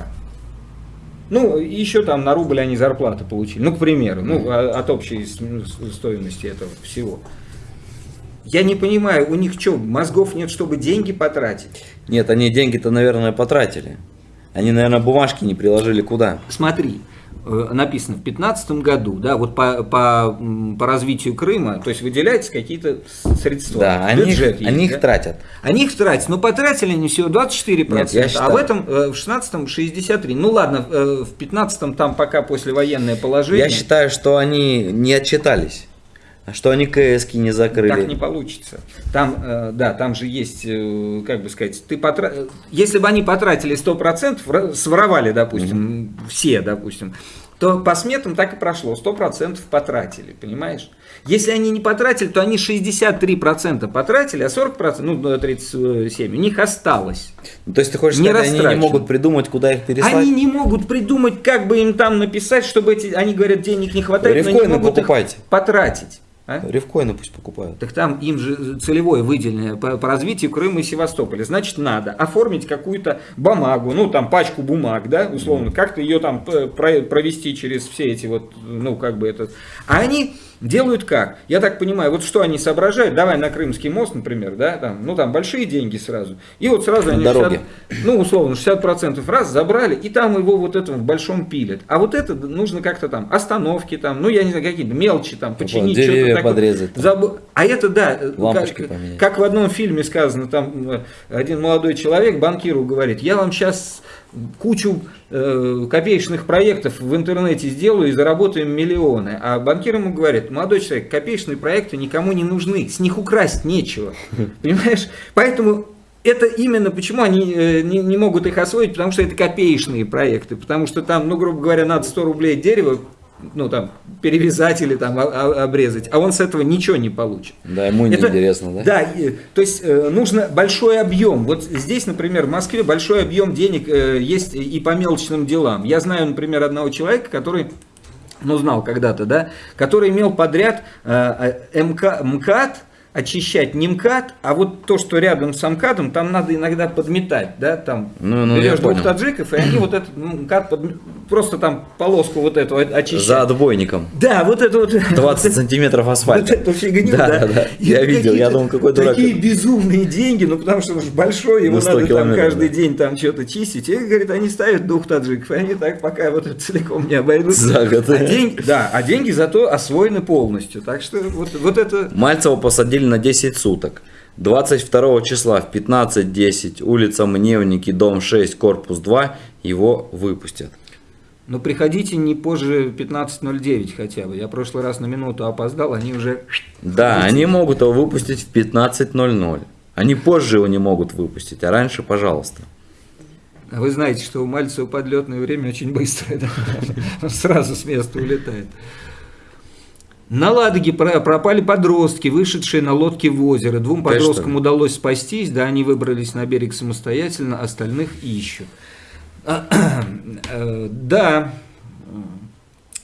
Ну, еще там на рубль они зарплаты получили. Ну, к примеру, ну, а- от общей с- стоимости этого всего. Я не понимаю, у них что, мозгов нет, чтобы деньги потратить? Нет, они деньги-то, наверное, потратили. Они, наверное, бумажки не приложили куда. Смотри, написано в 2015 году, да, вот по, по, по развитию Крыма, то есть выделяются какие-то средства. Да, они, Бюджет есть, они да? их тратят. Они их тратят, но потратили они всего 24%, Нет, я а считаю- в этом э, в 16-м 63%. Ну ладно, э, в 15-м там пока послевоенное положение. Я считаю, что они не отчитались. Что они КСки не закрыли. Так не получится. Там, э, да, там же есть, э, как бы сказать, ты потра... если бы они потратили 100%, вра- своровали, допустим, все, допустим, то по сметам так и прошло, 100% потратили, понимаешь? Если они не потратили, то они 63% потратили, а 40%, ну, э, 37%, у них осталось. Ну, То есть ты хочешь Не сказать, они не могут придумать, куда их переслать? Они не могут придумать, как бы им там написать, чтобы эти, они говорят, денег не хватает, но не Рифкоины могут их покупайте. потратить. А? Рифкоины пусть покупают. Так там им же целевое выделение по, по развитию Крыма и Севастополя. Значит, надо оформить какую-то бумагу, ну там пачку бумаг, да, условно, как-то ее там провести через все эти вот, ну как бы это. А они делают как? Я так понимаю, вот что они соображают, давай на Крымский мост, например, да, там, ну там большие деньги сразу. И вот сразу они Дороги. 60 ну условно 60% раз забрали, и там его вот это в большом пилят. А вот это нужно как-то там остановки там, ну я не знаю, какие-то мелочи там, починить, что-то деревья такое. подрезать там. Заб- А это да, э, Лампочки как, поменять. как в одном фильме сказано, там э, один молодой человек банкиру говорит, я вам сейчас кучу э, копеечных проектов в интернете сделаю и заработаем миллионы. А банкир ему говорит, молодой человек, копеечные проекты никому не нужны, с них украсть нечего. Понимаешь? Поэтому это именно почему они э, не, не могут их освоить, потому что это копеечные проекты, потому что там, ну, грубо говоря, надо 100 рублей дерева, ну, там, перевязать или там о- о- обрезать, а он с этого ничего не получит. Да, ему не Это- интересно, да? Да, и- то есть э, нужно большой объем. Вот здесь, например, в Москве большой объем денег э, есть и по мелочным делам. Я знаю, например, одного человека, который ну, знал когда-то, да, который имел подряд э, э, МК, МКАД, очищать не МКАД, а вот то, что рядом с МКАДом, там надо иногда подметать, да, там Ну, ну, берешь двух понял. таджиков, и они вот этот МКАД, просто там полоску вот эту очищают. За отбойником. Да, вот это вот. 20 сантиметров Вот асфальта. эту фигню, Да, да. да, да. Я видел, я думал, какой дурак. Такие безумные деньги, ну потому что он же большой, его 100 надо там каждый да. день там что-то чистить. И, говорит, они ставят двух таджиков, и они так пока вот это целиком не обойдут. За год. А деньги, да, а деньги зато освоены полностью. Так что вот, вот это... Мальцева посадили на 10 суток. 22 числа в 15.10 улица Мневники, дом 6, корпус 2 его выпустят. Но приходите не позже 15.09 хотя бы. Я в прошлый раз на минуту опоздал, они уже... Да, они могут его выпустить в 15.00. Они позже его не могут выпустить, а раньше, пожалуйста. А Вы знаете, что у Мальцева подлетное время очень быстрое, да? Он сразу с места улетает. На Ладоге про- пропали подростки, вышедшие на лодке в озеро. Двум подросткам удалось спастись, да, они выбрались на берег самостоятельно, остальных ищут. Э, Да,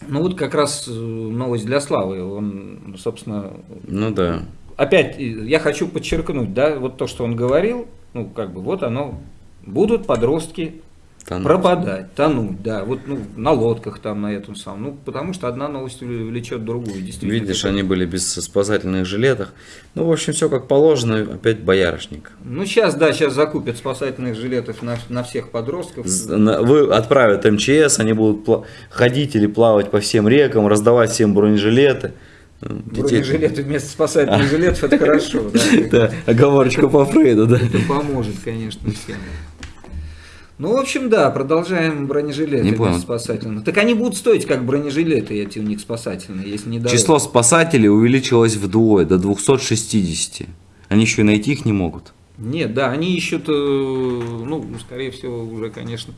ну вот как раз э, новость для Славы. Он, собственно, Ну да. опять э, я хочу подчеркнуть, да, вот то, что он говорил, ну как бы вот оно, будут подростки Тонуть. пропадать, тонуть, да, вот ну, на лодках там на этом самом, ну потому что одна новость влечет другую, действительно. Видишь, Это- они были без спасательных жилетах. Ну, в общем, все как положено, опять боярышник. Ну сейчас, да, сейчас закупят спасательных жилетов на, на всех подростков. Вы отправят МЧС, они будут ходить или плавать по всем рекам, раздавать всем бронежилеты. Детей- Бронежилеты вместо спасательных жилетов, это хорошо. Да, оговорочка по Фрейду, да. Это поможет, конечно, всем. Ну, в общем, да, продолжаем бронежилеты Не понял. спасательные. Так они будут стоить как бронежилеты эти у них спасательные, если не дороже. Число спасателей увеличилось вдвое, до 260. Они еще и найти их не могут. Нет, да, они ищут, э, ну, скорее всего, уже, конечно.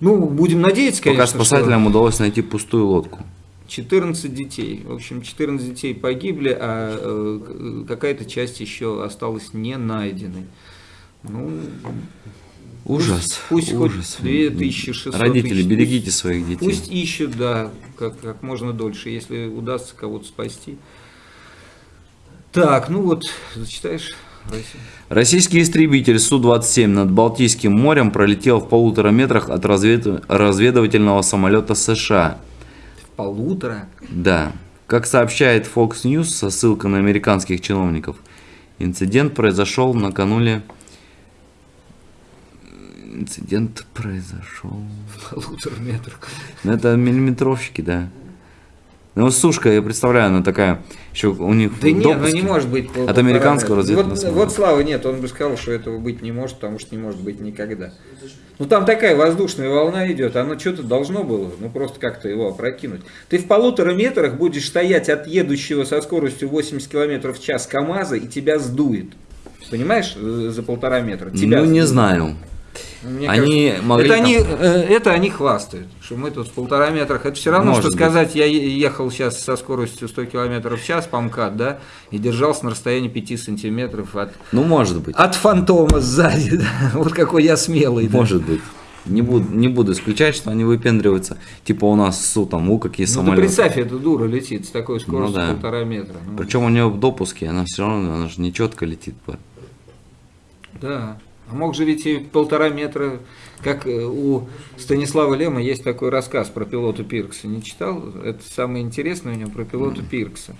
Ну, будем надеяться, конечно, Пока спасателям удалось найти пустую лодку. что 14 детей. В общем, 14 детей погибли, а э, какая-то часть еще осталась не найденной. Ну, Ужас. пусть хоть ужас. 2600 Родители, тысяч, берегите пусть- своих детей. Пусть ищут, да, как, как можно дольше, если удастся кого-то спасти. Так, ну вот, зачитаешь, Россия? Российский истребитель Су-27 над Балтийским морем пролетел в полутора метрах от развед- разведывательного самолета США. В полутора. Да. Как сообщает Fox News со ссылкой на американских чиновников, инцидент произошел накануне... Инцидент произошел... Полутора метрах. Ну, это миллиметровщики, да. Ну, сушка, я представляю, она такая, еще у них Да нет, ну не может быть. пол- От американского разведывательного Вот, вот Слава нет, он бы сказал, что этого быть не может, потому что не может быть никогда. Ну там такая воздушная волна идет, оно что-то должно было, ну просто как-то его опрокинуть. Ты в полутора метрах будешь стоять от едущего со скоростью 80 км в час КАМАЗа и тебя сдует. Понимаешь, э, за полтора метра. Тебя Ну, не сдует. знаю. Мне Они кажется, могли это, там- они, э, это они хвастают, что мы тут в полтора метрах. Это все равно, Может что быть. сказать, я ехал сейчас со скоростью 100 км в час по МКАД, да, и держался на расстоянии 5 сантиметров от, Ну, может быть. от фантома сзади. да. Вот какой я смелый. да. Может быть. Не буду, не буду исключать, что они выпендриваются. Типа у нас СУ, там, у какие Ну ты самолеты. представь, эта дура летит с такой скоростью да. полтора метра. Ну, Причем у нее в допуске, она все равно, она же не четко летит. Да. А мог же ведь и полтора метра, как э, у Станислава Лема есть такой рассказ про пилота Пиркса. Не читал? Это самое интересное у него про пилота Пиркса.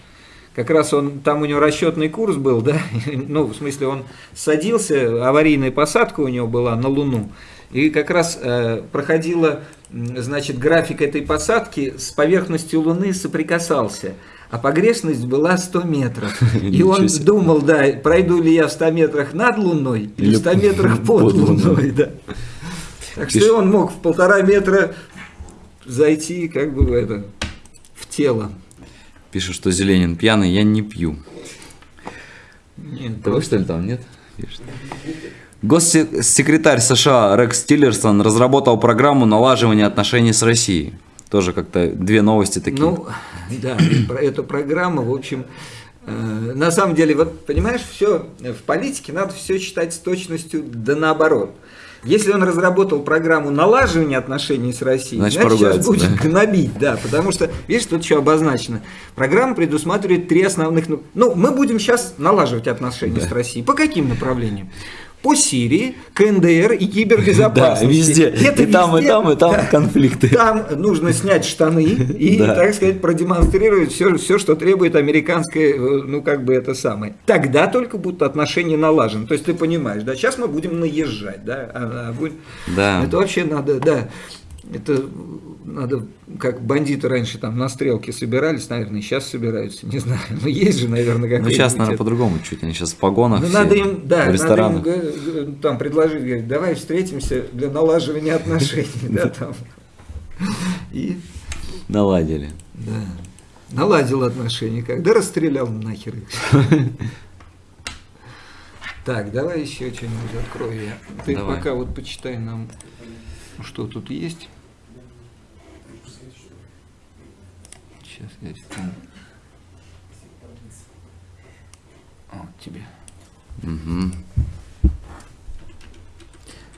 Как раз он, там у него расчетный курс был, да, ну, в смысле, он садился, аварийная посадка у него была на Луну, и как раз э, проходила, значит, график этой посадки с поверхностью Луны соприкасался, а погрешность была 100 метров. И он думал, да, пройду ли я в 100 метрах над Луной или в 100 метрах под Луной. Да. Так что он мог в полтора метра зайти как бы в это, в тело. Пишет, что Зеленин пьяный, я не пью. Нет, вы что ли там, нет? Пишет. Госсекретарь США Рекс Тиллерсон разработал программу налаживания отношений с Россией. Тоже как-то две новости такие. Ну, да, про эту программу, в общем, э, на самом деле, вот понимаешь, все в политике надо все считать с точностью да наоборот. Если он разработал программу налаживания отношений с Россией, Значит, значит, сейчас будет да. гнобить, да, потому что, видишь, тут еще обозначено. Программа предусматривает три основных... ну- Ну, мы будем сейчас налаживать отношения с Россией. По каким направлениям? По Сирии, КНДР и кибербезопасности. Да, везде. Это и там, и везде, там, и там да. конфликты. Там нужно снять штаны и, Да. так сказать, продемонстрировать все, все, что требует американское, э, ну, как бы это самое. Тогда только будут отношения налажены. То есть ты понимаешь, да, сейчас мы будем наезжать, да, а- а будем- Да. Это вообще надо, да, это надо, как бандиты раньше там на стрелке собирались, наверное, и сейчас собираются, не знаю. Но есть же, наверное, как Ну, сейчас, наверное, по-другому чуть. Они сейчас в погонах ну, все, надо им, да, в надо им ресторанах. г- там предложить, говорить, давай встретимся для налаживания отношений, да, там. И Наладили. Да. Наладил отношения, когда расстрелял нахер их. Так, давай еще что-нибудь открою я. Ты Давай. пока вот почитай нам, что тут есть. Сейчас я вспомню. Вот тебе. Мгм.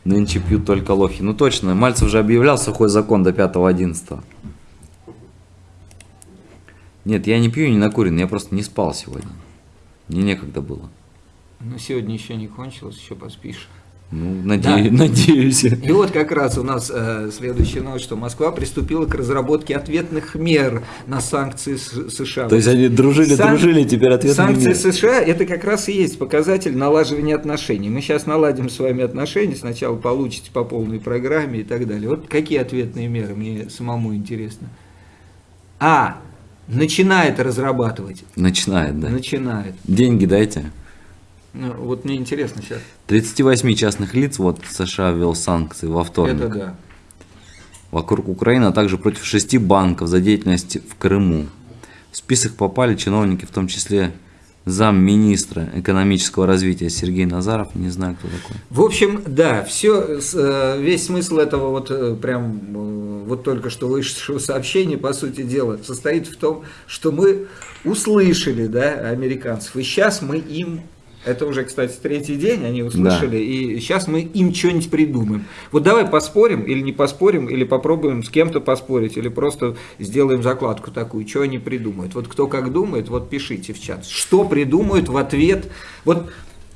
Нынче пьют только лохи. Ну точно, Мальцев же объявлял сухой закон до 5-11. Нет, я не пью не накурен, я просто не спал сегодня. Мне некогда было. Ну, сегодня еще не кончилось, еще поспишь. Ну, наде- надеюсь. И вот как раз у нас э, следующая новость, что Москва приступила к разработке ответных мер на санкции США. То есть они дружили, Сан- дружили, теперь ответный Санкции мир. США это как раз и есть показатель налаживания отношений. Мы сейчас наладим с вами отношения, сначала получите по полной программе и так далее. Вот какие ответные меры, мне самому интересно. А, начинает разрабатывать. Начинает, да. Начинает. Деньги дайте. Ну, вот мне интересно сейчас. 38 частных лиц, вот США ввел санкции во вторник. Это да. вокруг Украины, а также против шести банков за деятельность в Крыму. В список попали чиновники, в том числе замминистра экономического развития Сергей Назаров, не знаю, кто такой. В общем, да, все, весь смысл этого вот э, прям э, вот только что вышедшего сообщения, по сути дела, состоит в том, что мы услышали, да, американцев, и сейчас мы им это уже, кстати, третий день, они услышали, да. и сейчас мы им что-нибудь придумаем. Вот давай поспорим или не поспорим, или попробуем с кем-то поспорить, или просто сделаем закладку такую, что они придумают. Вот кто как думает, вот пишите в чат. Что придумают в ответ. Вот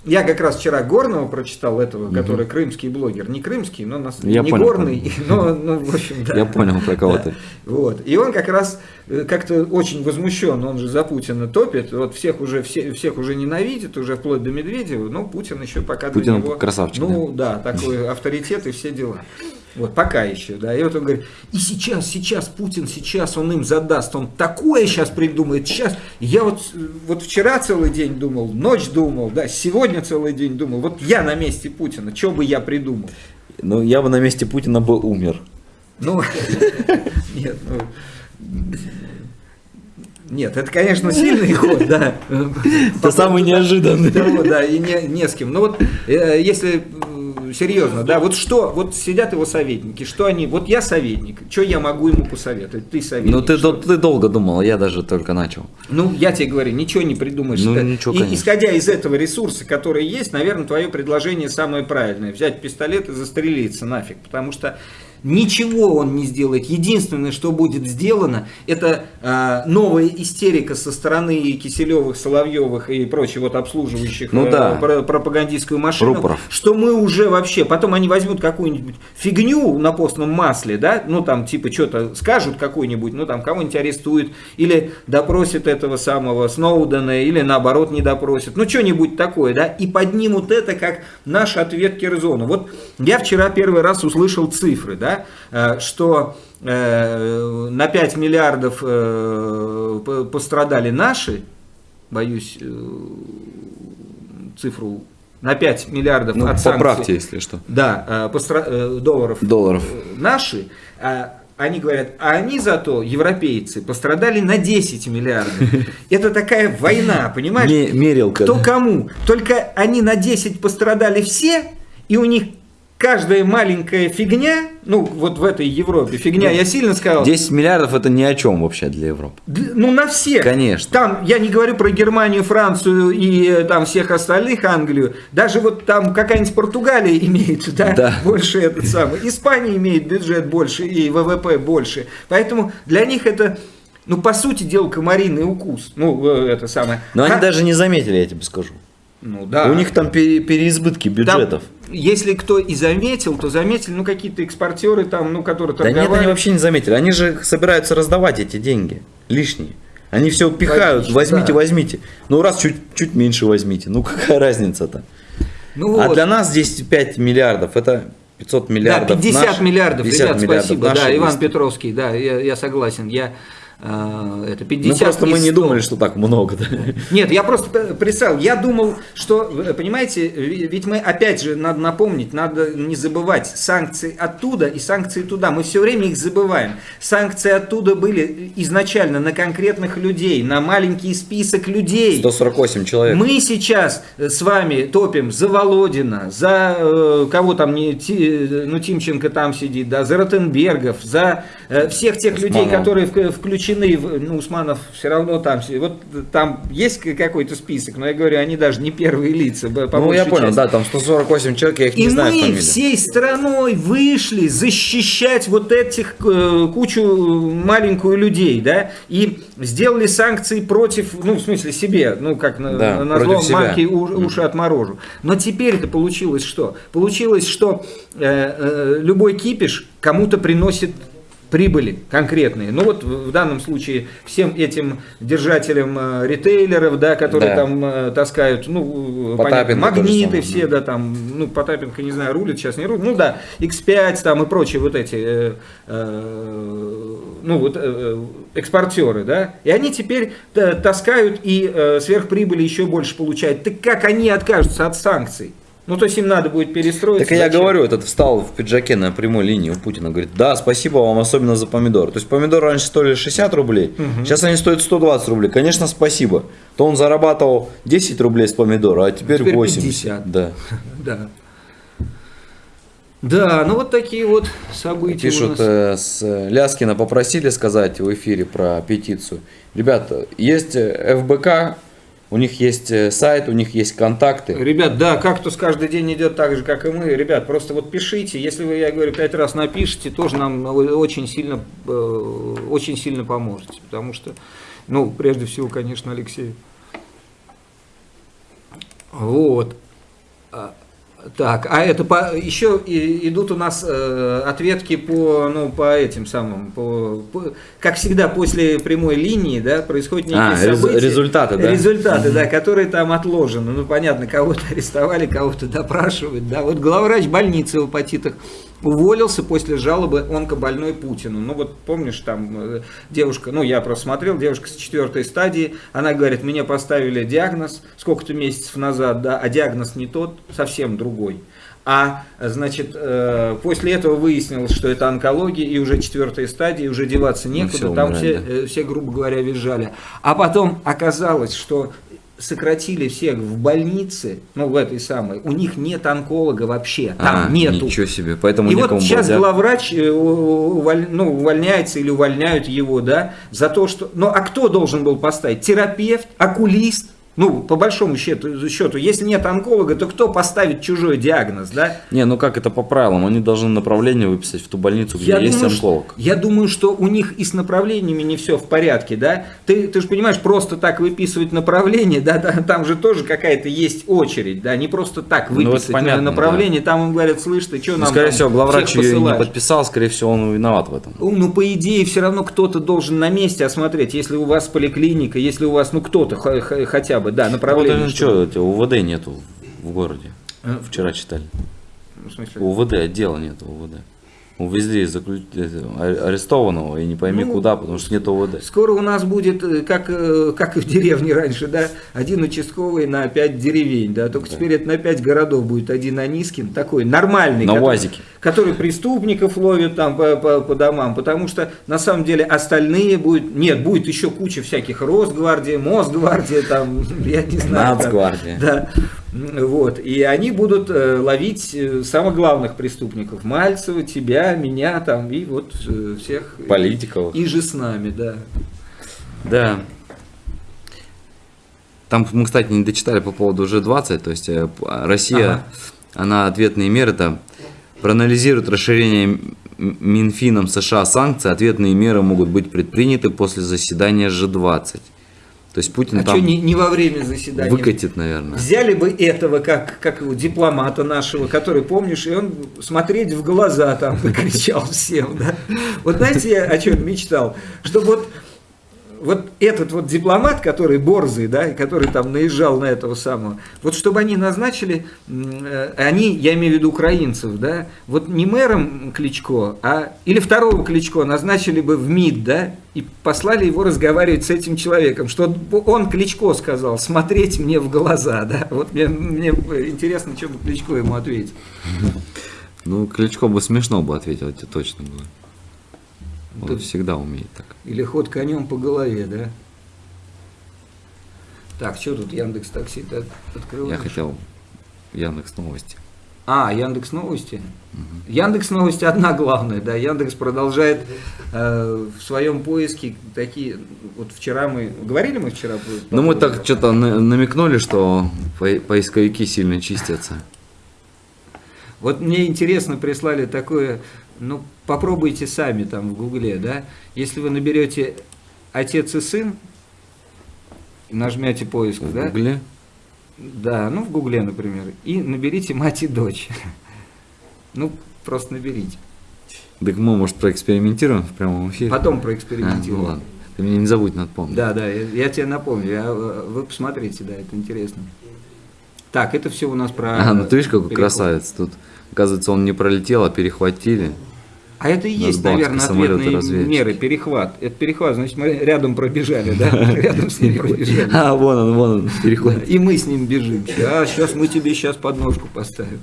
я как раз вчера Горного прочитал этого, угу. который крымский блогер. Не крымский, но нас, Я не понял, горный, но, но в общем, да. Я понял про кого да. ты. Вот. И он как раз э, как-то очень возмущен, он же за Путина топит, вот всех уже, все, всех уже ненавидит, уже вплоть до Медведева, но Путин еще пока Путин для него... красавчик. Ну да, такой авторитет и все дела. Вот, пока еще, да. И вот он говорит, и сейчас, сейчас, Путин сейчас, он им задаст, он такое сейчас придумает, сейчас. Я вот, вот вчера целый день думал, ночь думал, да, сегодня целый день думал, вот я на месте Путина, что бы я придумал? Ну, я бы на месте Путина бы умер. Ну, нет, ну, нет, это, конечно, сильный ход, да. Это самый неожиданный. Да, и не, не с кем. Но вот э, если серьезно, да, вот что, вот сидят его советники, что они, вот я советник, что я могу ему посоветовать, ты советник. Ну ты, что? ты долго думал, я даже только начал. Ну, я тебе говорю, ничего не придумаешь. Ну, ничего, И, конечно. исходя из этого ресурса, который есть, наверное, твое предложение самое правильное. Взять пистолет и застрелиться нафиг, потому что Ничего он не сделает. Единственное, что будет сделано, это э, новая истерика со стороны Киселевых, Соловьевых и прочих вот обслуживающих Ну э, да. про- пропагандистскую машину. Рупоров. Что мы уже вообще, потом они возьмут какую-нибудь фигню на постном масле, да, ну там типа что-то скажут какой-нибудь, ну там кого-нибудь арестуют, или допросят этого самого Сноудена, или наоборот не допросят, ну что-нибудь такое, да, и поднимут это как наш ответ Кирзону. Вот я вчера первый раз услышал цифры, да, э, что э, на 5 миллиардов э, по- пострадали наши, боюсь цифру, на 5 миллиардов Ну, от санкций. поправьте, если что. Да, постра- долларов, Долларов. наши, а они говорят, а они зато, европейцы, пострадали на 10 миллиардов. Это такая война, понимаешь? Ме- мерилка. Кто да. кому? Только они на 10 пострадали все, и у них каждая маленькая фигня, ну вот в этой Европе, фигня, я сильно сказал, 10 миллиардов это ни о чем вообще для Европы. Ну, на всех. Конечно. Там, я не говорю про Германию, Францию и э, там всех остальных, Англию. Даже вот там какая-нибудь Португалия имеет, да, Да. больше этот самый. Испания имеет бюджет больше и ВВП больше. Поэтому для них это, ну, по сути дела, комариный укус. Ну, э, это самое. Но они А- даже не заметили, я тебе скажу. Ну, да. У них там пере- переизбытки Там, бюджетов. если кто и заметил, то заметили, ну, какие-то экспортеры там, ну, которые Да нет, торговали. они вообще не заметили. Они же собираются раздавать эти деньги лишние. Они все пихают, Логично, возьмите, да. возьмите. Ну раз чуть, чуть меньше возьмите. Ну какая разница-то? Ну, А вот. для нас здесь 5 миллиардов, это 500 миллиардов. Да, 50 наши, миллиардов, 50 ребят, миллиардов спасибо. Да, Иван. Петровский, да, я, я согласен. Я, это 50 Ну просто мы не 100. думали, что так много. да. Нет, я просто представил, я думал, что, понимаете, ведь мы, опять же, надо напомнить, надо не забывать, санкции оттуда и санкции туда, мы все время их забываем. Санкции оттуда были изначально на конкретных людей, на маленький список людей. 148 человек. Мы сейчас э, с вами топим за Володина, за э, кого там, не, Ти- ну Тимченко там сидит, да, за Ротенбергов, за э, всех тех людей, Усманова. которые включены, в, ну Усманов все равно там, вот там есть какой-то список, но я говорю, они даже не первые лица. Ну я понял, части. да, там 148 человек, я их И не знаю мы фамилии. всей страной вышли защищать вот этих э, кучу маленькую людей, да, и сделали санкции против, ну, в смысле себе, ну, как на, Да, на зло марки уши отморожу. Но теперь это получилось что? Получилось, что э, э, любой кипиш кому-то приносит прибыли конкретные. Ну вот в данном случае всем этим держателям э, ритейлеров, да, которые Да. там э, таскают, ну, Потапенко понятно, магниты все, да. там, ну, Потапенко, не знаю, рулит сейчас, не рулит, ну да, X5 там и прочие вот эти, э, э, ну вот э, экспортеры, да, и они теперь э, таскают и э, сверхприбыли еще больше получают. Так как они откажутся от санкций? Ну, то есть им надо будет перестроиться. Так я зачем? говорю, этот встал в пиджаке на прямой линии у Путина, говорит, да, спасибо вам особенно за помидор. То есть помидоры раньше стоили 60 рублей, сейчас они стоят 120 рублей. Конечно, спасибо. То он зарабатывал 10 рублей с помидора, а теперь, Теперь 80. 50. Да. Да. Да, ну вот такие вот события у Пишут, нас. э, с Ляскина попросили сказать в эфире про петицию. Ребята, есть э, ФБК, у них есть э, сайт, у них есть контакты. Ребят, да, кактус каждый день идет так же, как и мы. Ребят, просто вот пишите. Если вы, я говорю, пять раз напишите, тоже нам очень сильно, э, очень сильно поможете. Потому что, ну, прежде всего, конечно, Алексей. Вот. А, Так, а это по, еще и- идут у нас э, ответки по, ну, по этим самым, по, по- как всегда после прямой линии, да, происходят некие А, события. результаты, да? Результаты, да, которые там отложены. Ну, понятно, кого-то арестовали, кого-то допрашивают, да. Вот главврач больницы в Апатитах уволился после жалобы онкобольной Путину. Ну, вот помнишь, там э, девушка, ну, я просто смотрел, девушка с четвертой стадии, она говорит, мне поставили диагноз сколько-то месяцев назад, да, а диагноз не тот, совсем другой. А, значит, э, после этого выяснилось, что это онкология, и уже четвертая стадия, уже деваться некуда, все, там умирать, все, э, все, грубо говоря, визжали. А потом оказалось, что сократили всех в больнице, ну, в этой самой, у них нет онколога вообще, там А, нету. Ничего себе, поэтому И вот сейчас взять. главврач э, уволь- ну, увольняется или увольняют его, да, за то, что... Ну, а кто должен был поставить? Терапевт, окулист? Ну, по большому счету, счету, если нет онколога, то кто поставит чужой диагноз, да? Не, ну как это по правилам? Они должны направление выписать в ту больницу, где есть думаю, онколог. я думаю, что у них и с направлениями не все в порядке, да? Ты, ты же понимаешь, просто так выписывать направление, да, да, там же тоже какая-то есть очередь, да, не просто так Ну, выписать понятно, направление, там им говорят, слышь, ты что Ну, нам скорее всего, главврач ее не посылаешь?» подписал, скорее всего, он виноват в этом. Ну, ну, по идее, все равно кто-то должен на месте осмотреть, если у вас поликлиника, если у вас, ну, кто-то хотя бы, да, Вот направление. ну что, УВД нету в городе. Э, Вчера читали. в смысле? УВД, отдела нету УВД. Увезли заклю- это, а- арестованного и не пойми Ну, куда, потому что нет УВД. Скоро у нас будет, э, как, э, как и в деревне раньше, да, один участковый на пять деревень, да, только теперь это на пять городов будет один Анискин, такой нормальный. На который- УАЗике. Который преступников ловит там по, по- по домам, потому что на самом деле остальные будет, нет, будет еще куча всяких Росгвардия, Мосгвардия, там, я не знаю. там, Нацгвардия. да, вот, и они будут э, ловить э, самых главных преступников, Мальцева, тебя, меня там, и вот э, всех. Политиков. И же с нами, да. Да. Там мы, кстати, не дочитали по поводу G20, то есть Россия, Ага. она ответные меры там проанализирует расширение Минфином США санкций, ответные меры могут быть предприняты после заседания G20. То есть Путин А там что не, не во время заседания? выкатит, наверное. Взяли бы этого, как, как его, дипломата нашего, который, помнишь, и он смотреть в глаза там кричал всем, да. Вот знаете, я о чем мечтал? Что вот, вот этот вот дипломат, который борзый, да, который там наезжал на этого самого, вот чтобы они назначили, э, они, я имею в виду украинцев, да, вот не мэром Кличко, а или второго Кличко назначили бы в МИД, да, и послали его разговаривать с этим человеком, что он Кличко сказал, смотреть мне в глаза, да, вот мне, мне интересно, что бы Кличко ему ответил. Ну, Кличко бы смешно бы ответил, это точно было. Он Да. всегда умеет так. Или ход конем по голове, да? Так, что тут Яндекс Такси открываешь? Я хотел Яндекс Новости. А, Яндекс Новости. Яндекс Новости одна главная, да. Яндекс продолжает э, в своем поиске такие. Вот вчера мы говорили мы вчера. Ну, мы так что-то на- намекнули, что по- поисковики сильно чистятся. Вот мне интересно, прислали такое, ну, попробуйте сами там в Гугле, да, если вы наберете отец и сын, нажмете поиск, В да, Гугле. да, ну, в Гугле, например, и наберите мать и дочь, ну, просто наберите, Так мы, может, проэкспериментируем в прямом эфире? потом А, ну проэкспериментируем. ладно. Ты мне не забудь напомнить. Да, да, я, я тебе напомню, я, вы посмотрите, да, это интересно. Так, это все у нас про... А, ну ты видишь, какой переход. красавец. Тут, оказывается, он не пролетел, а перехватили. А это и есть, наверное, ответные развеять. меры, перехват. Это перехват, значит, мы рядом пробежали, да? Рядом с ним пробежали. А, вон он, вон он, переход. И мы с ним бежим. А сейчас мы тебе сейчас подножку поставим.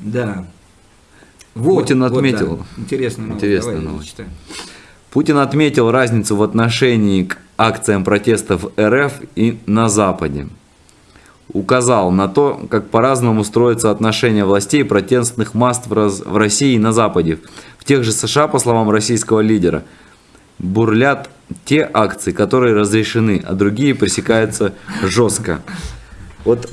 Да. Вот, Путин вот, да. отметил. Интересная новость. Интересная Давай, новость. Путин отметил разницу в отношении к акциям протестов РФ и на Западе. Указал на то, как по-разному строятся отношения властей и протестных масс в, раз- в России и на Западе. В тех же США, по словам российского лидера, бурлят те акции, которые разрешены, а другие пресекаются жестко. Вот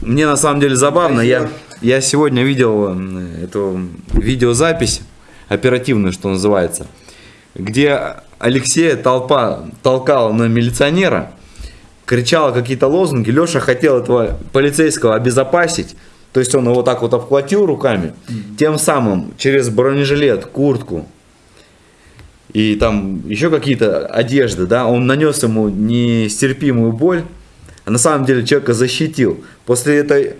мне на самом деле забавно, я, я сегодня видел эту видеозапись, оперативную, что называется, где Алексея толпа толкала на милиционера, кричала какие-то лозунги, Леша хотел этого полицейского обезопасить, то есть он его так вот обхватил руками, тем самым через бронежилет, куртку, и там еще какие-то одежды, да, он нанес ему нестерпимую боль, а на самом деле человека защитил. После этой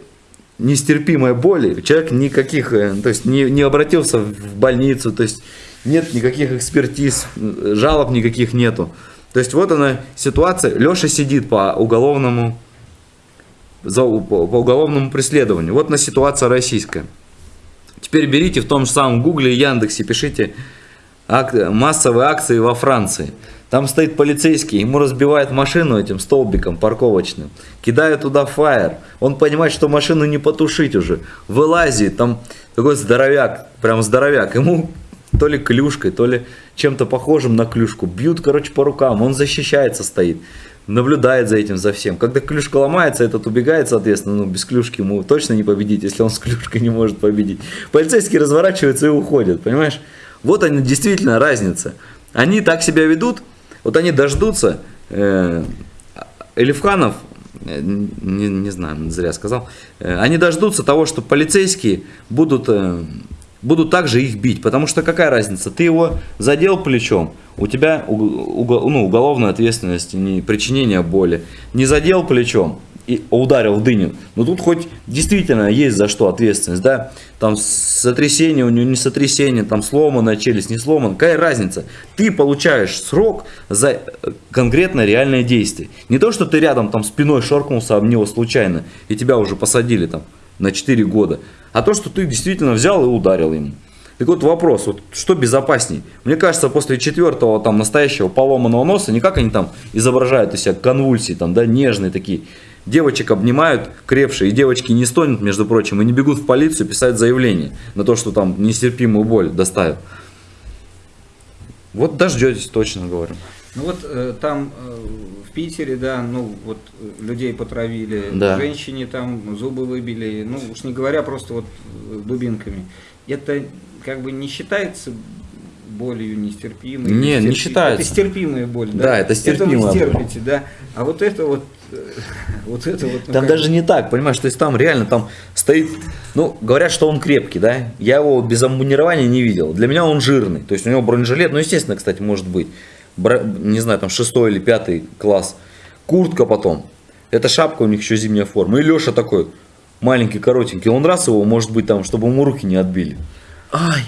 нестерпимой боли человек никаких, э, то есть не, не обратился в больницу, то есть нет никаких экспертиз, жалоб никаких нету. То есть вот она ситуация, Леша сидит по уголовному, за, по, уголовному преследованию. Вот на ситуация российская. Теперь берите в том же самом Гугле и Яндексе, пишите ак- массовые акции во Франции. Там стоит полицейский, ему разбивают машину этим столбиком парковочным, кидают туда фаер. Он понимает, что машину не потушить уже. Вылазит, там такой здоровяк, прям здоровяк. Ему то ли клюшкой, то ли чем-то похожим на клюшку. Бьют, короче, по рукам. Он защищается, стоит. Наблюдает за этим, за всем. Когда клюшка ломается, этот убегает, соответственно, ну, без клюшки ему точно не победить, если он с клюшкой не может победить. Полицейские разворачиваются и уходят, понимаешь? Вот они действительно разница. Они так себя ведут, вот они дождутся, э, Элифханов, э, не, не знаю, зря сказал, э, они дождутся того, что полицейские будут, будут также их бить, потому что какая разница, ты его задел плечом, у тебя уг- уго- ну, уголовная ответственность, не причинение боли, не задел плечом, и ударил в дыню. Но тут хоть действительно есть за что ответственность, да? Там сотрясение у него, не сотрясение, там сломанная челюсть, не сломана. Какая разница? Ты получаешь срок за э, конкретно реальное действие. Не то, что ты рядом там спиной шоркнулся об него случайно, и тебя уже посадили там на 4 года. А то, что ты действительно взял и ударил ему. Так вот вопрос, вот что безопасней? Мне кажется, после четвертого там настоящего поломанного носа, не как они там изображают из себя конвульсии, там, да, нежные такие. Девочек обнимают крепшие, и девочки не стонут, между прочим, и не бегут в полицию писать заявление на то, что там нестерпимую боль доставят. Вот дождетесь, точно говорю. Ну вот э, там э, Питере, да, ну вот э, людей потравили, Да. женщине там зубы выбили, ну уж не говоря просто вот э, дубинками. Это как бы не считается болью нестерпимой? Не, не Стерпи- считается. Это стерпимая боль, да? Да, это стерпимая Это вы боль. стерпите, да. А вот это вот, э, вот это вот... ну, Там даже не так, понимаешь, то есть там реально там стоит, ну, говорят, что он крепкий, да, я его без амбунирования не видел, для меня он жирный, то есть у него бронежилет, ну, естественно, кстати, может быть, не знаю, там шестой или пятый класс, куртка потом, это шапка у них еще зимняя форма, и Леша такой, маленький, коротенький, он раз его, может быть, там, чтобы ему руки не отбили, ай,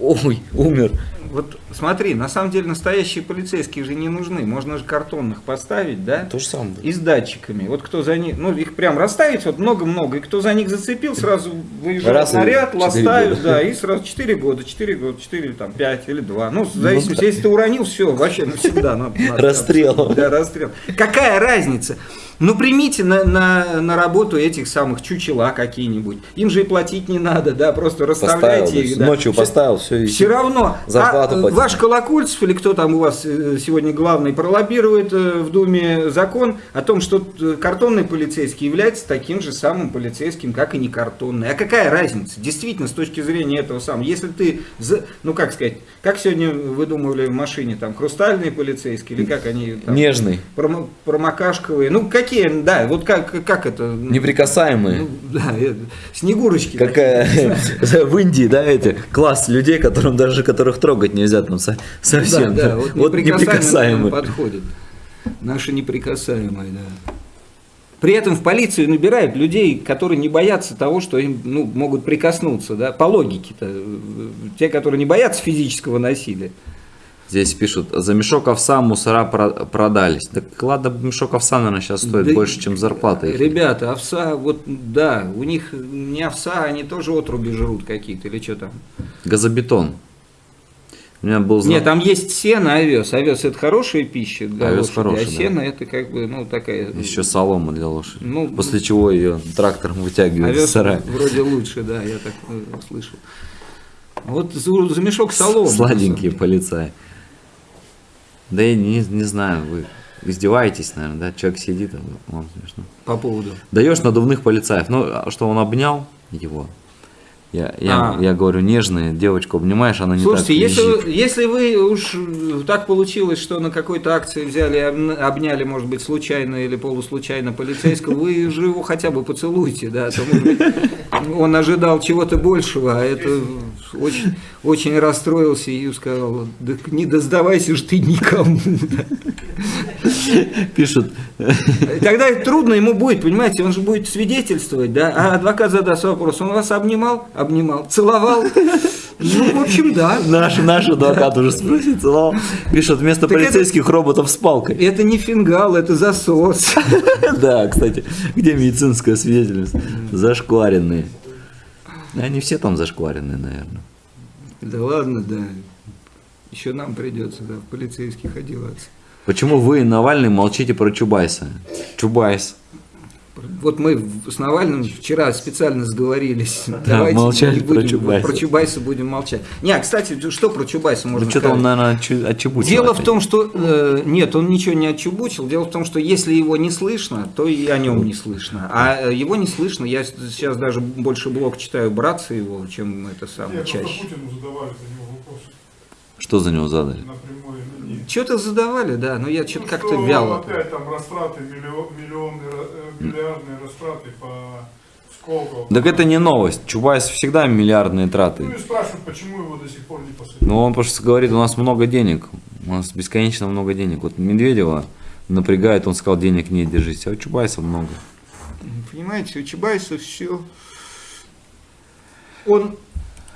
ой, умер, Вот смотри, на самом деле настоящие полицейские же не нужны. Можно же картонных поставить, да? то же самое. И с датчиками. Вот кто за них, ну их прям расставить вот много-много, и кто за них зацепил, сразу выезжает Раз наряд, ластают, года. да, и сразу 4 года, 4 года, 4 или там 5 или 2. Ну, в зависимости, если ты уронил, все, вообще навсегда. Расстрел. Да, расстрел. Какая разница? Ну, примите на, на, на работу этих самых чучела какие-нибудь. Им же и платить не надо, да, просто Поставил, расставляйте их. да. ночью поставил, все, и все равно. Зарплату а, э, платить. ваш Колокольцев или кто там у вас э, сегодня главный пролоббирует э, в Думе закон о том, что э, картонный полицейский является таким же самым полицейским, как и не картонный. А какая разница? Действительно, с точки зрения этого самого. Если ты, ну как сказать, как сегодня выдумывали в машине, там, хрустальные полицейские или как они там, нежный, промо- промокашковые, ну какие, да, вот как, как это? неприкасаемый. Ну, да, снегурочки. Какая в Индии, да, эти класс людей, которым даже которых трогать нельзя там со- совсем. Да, да, вот, Вот неприкасаемые неприкасаемые. подходит. Наши неприкасаемые, да. При этом в полицию набирают людей, которые не боятся того, что им ну, могут прикоснуться, да, по логике-то. Те, которые не боятся физического насилия. Здесь пишут, за мешок овса мусора про- продались. Так ладно, мешок овса, наверное, сейчас стоит Да больше, чем зарплата. их. Ребята, овса, вот да, у них не овса, они тоже отруби жрут какие-то, или что там. Газобетон. У меня был знак- Нет, там есть сено, овес. Овес это хорошая пища для Овес лошади, хороший, а да. сено это как бы, ну, такая... Еще солома для лошади. Ну, После чего ее трактором вытягивают из Овес сарая. вроде лучше, да, я так э, слышал. Вот за, за мешок соломы. Сладенькие полицаи. Да я не, не знаю, вы издеваетесь, наверное, да? Человек сидит, а вам смешно. По поводу. Даешь надувных полицаев. Ну, а что он обнял его? Я, я, А. я говорю, нежная девочку обнимаешь, она не Слушайте, так если, если вы уж э, так получилось, что на какой-то акции взяли, обняли, может быть, случайно или полуслучайно полицейского, вы же его хотя бы поцелуйте, да, а то, может быть, он ожидал чего-то большего, а это очень, очень расстроился и сказал, да не да сдавайся ж ты никому. да». Пишут, Тогда трудно ему будет, понимаете, он же будет свидетельствовать, да, а адвокат задаст вопрос, он вас обнимал? Обнимал. Целовал? Ну, в общем, да. наш, наш адвокат уже спросит, целовал. Пишут, вместо Так это- полицейских роботов с палкой. Это не фингал, это засос. Да, кстати, где медицинское свидетельство? Зашкваренные. Они все там зашкваренные, наверное. Да ладно, да. Еще нам придется, да, в полицейских одеваться. Почему вы, Навальный, молчите про Чубайса? Чубайс. Вот мы в- с Навальным вчера специально сговорились. Давайте молчали не про будем, Чубайса. Про Чубайса будем молчать. Не, а, кстати, что про Чубайса можно Ну, что-то сказать? он, наверное, отчебучил Дело в опять. том, что э, нет, он ничего не отчебучил. Дело в том, что если его не слышно, то и о нем не слышно. А э, его не слышно. Я сейчас даже больше блог читаю братца его, чем это самое Нет, просто чаще. Путину задавали за него вопросы Что за него задали? на прямой линии. Что-то задавали, да, но я что-то Ну, как-то что вяло. Опять там растраты, миллион, миллионные, э, миллиардные растраты по Сколково. Так это не новость. Чубайс всегда миллиардные Ну траты. и спрашивают, почему его до сих пор не посадили. Ну, он просто говорит, у нас много денег. У нас бесконечно много денег. Вот Медведева напрягает, он сказал, денег нет, держись. А у Чубайса много. Понимаете, у Чубайса все... Он,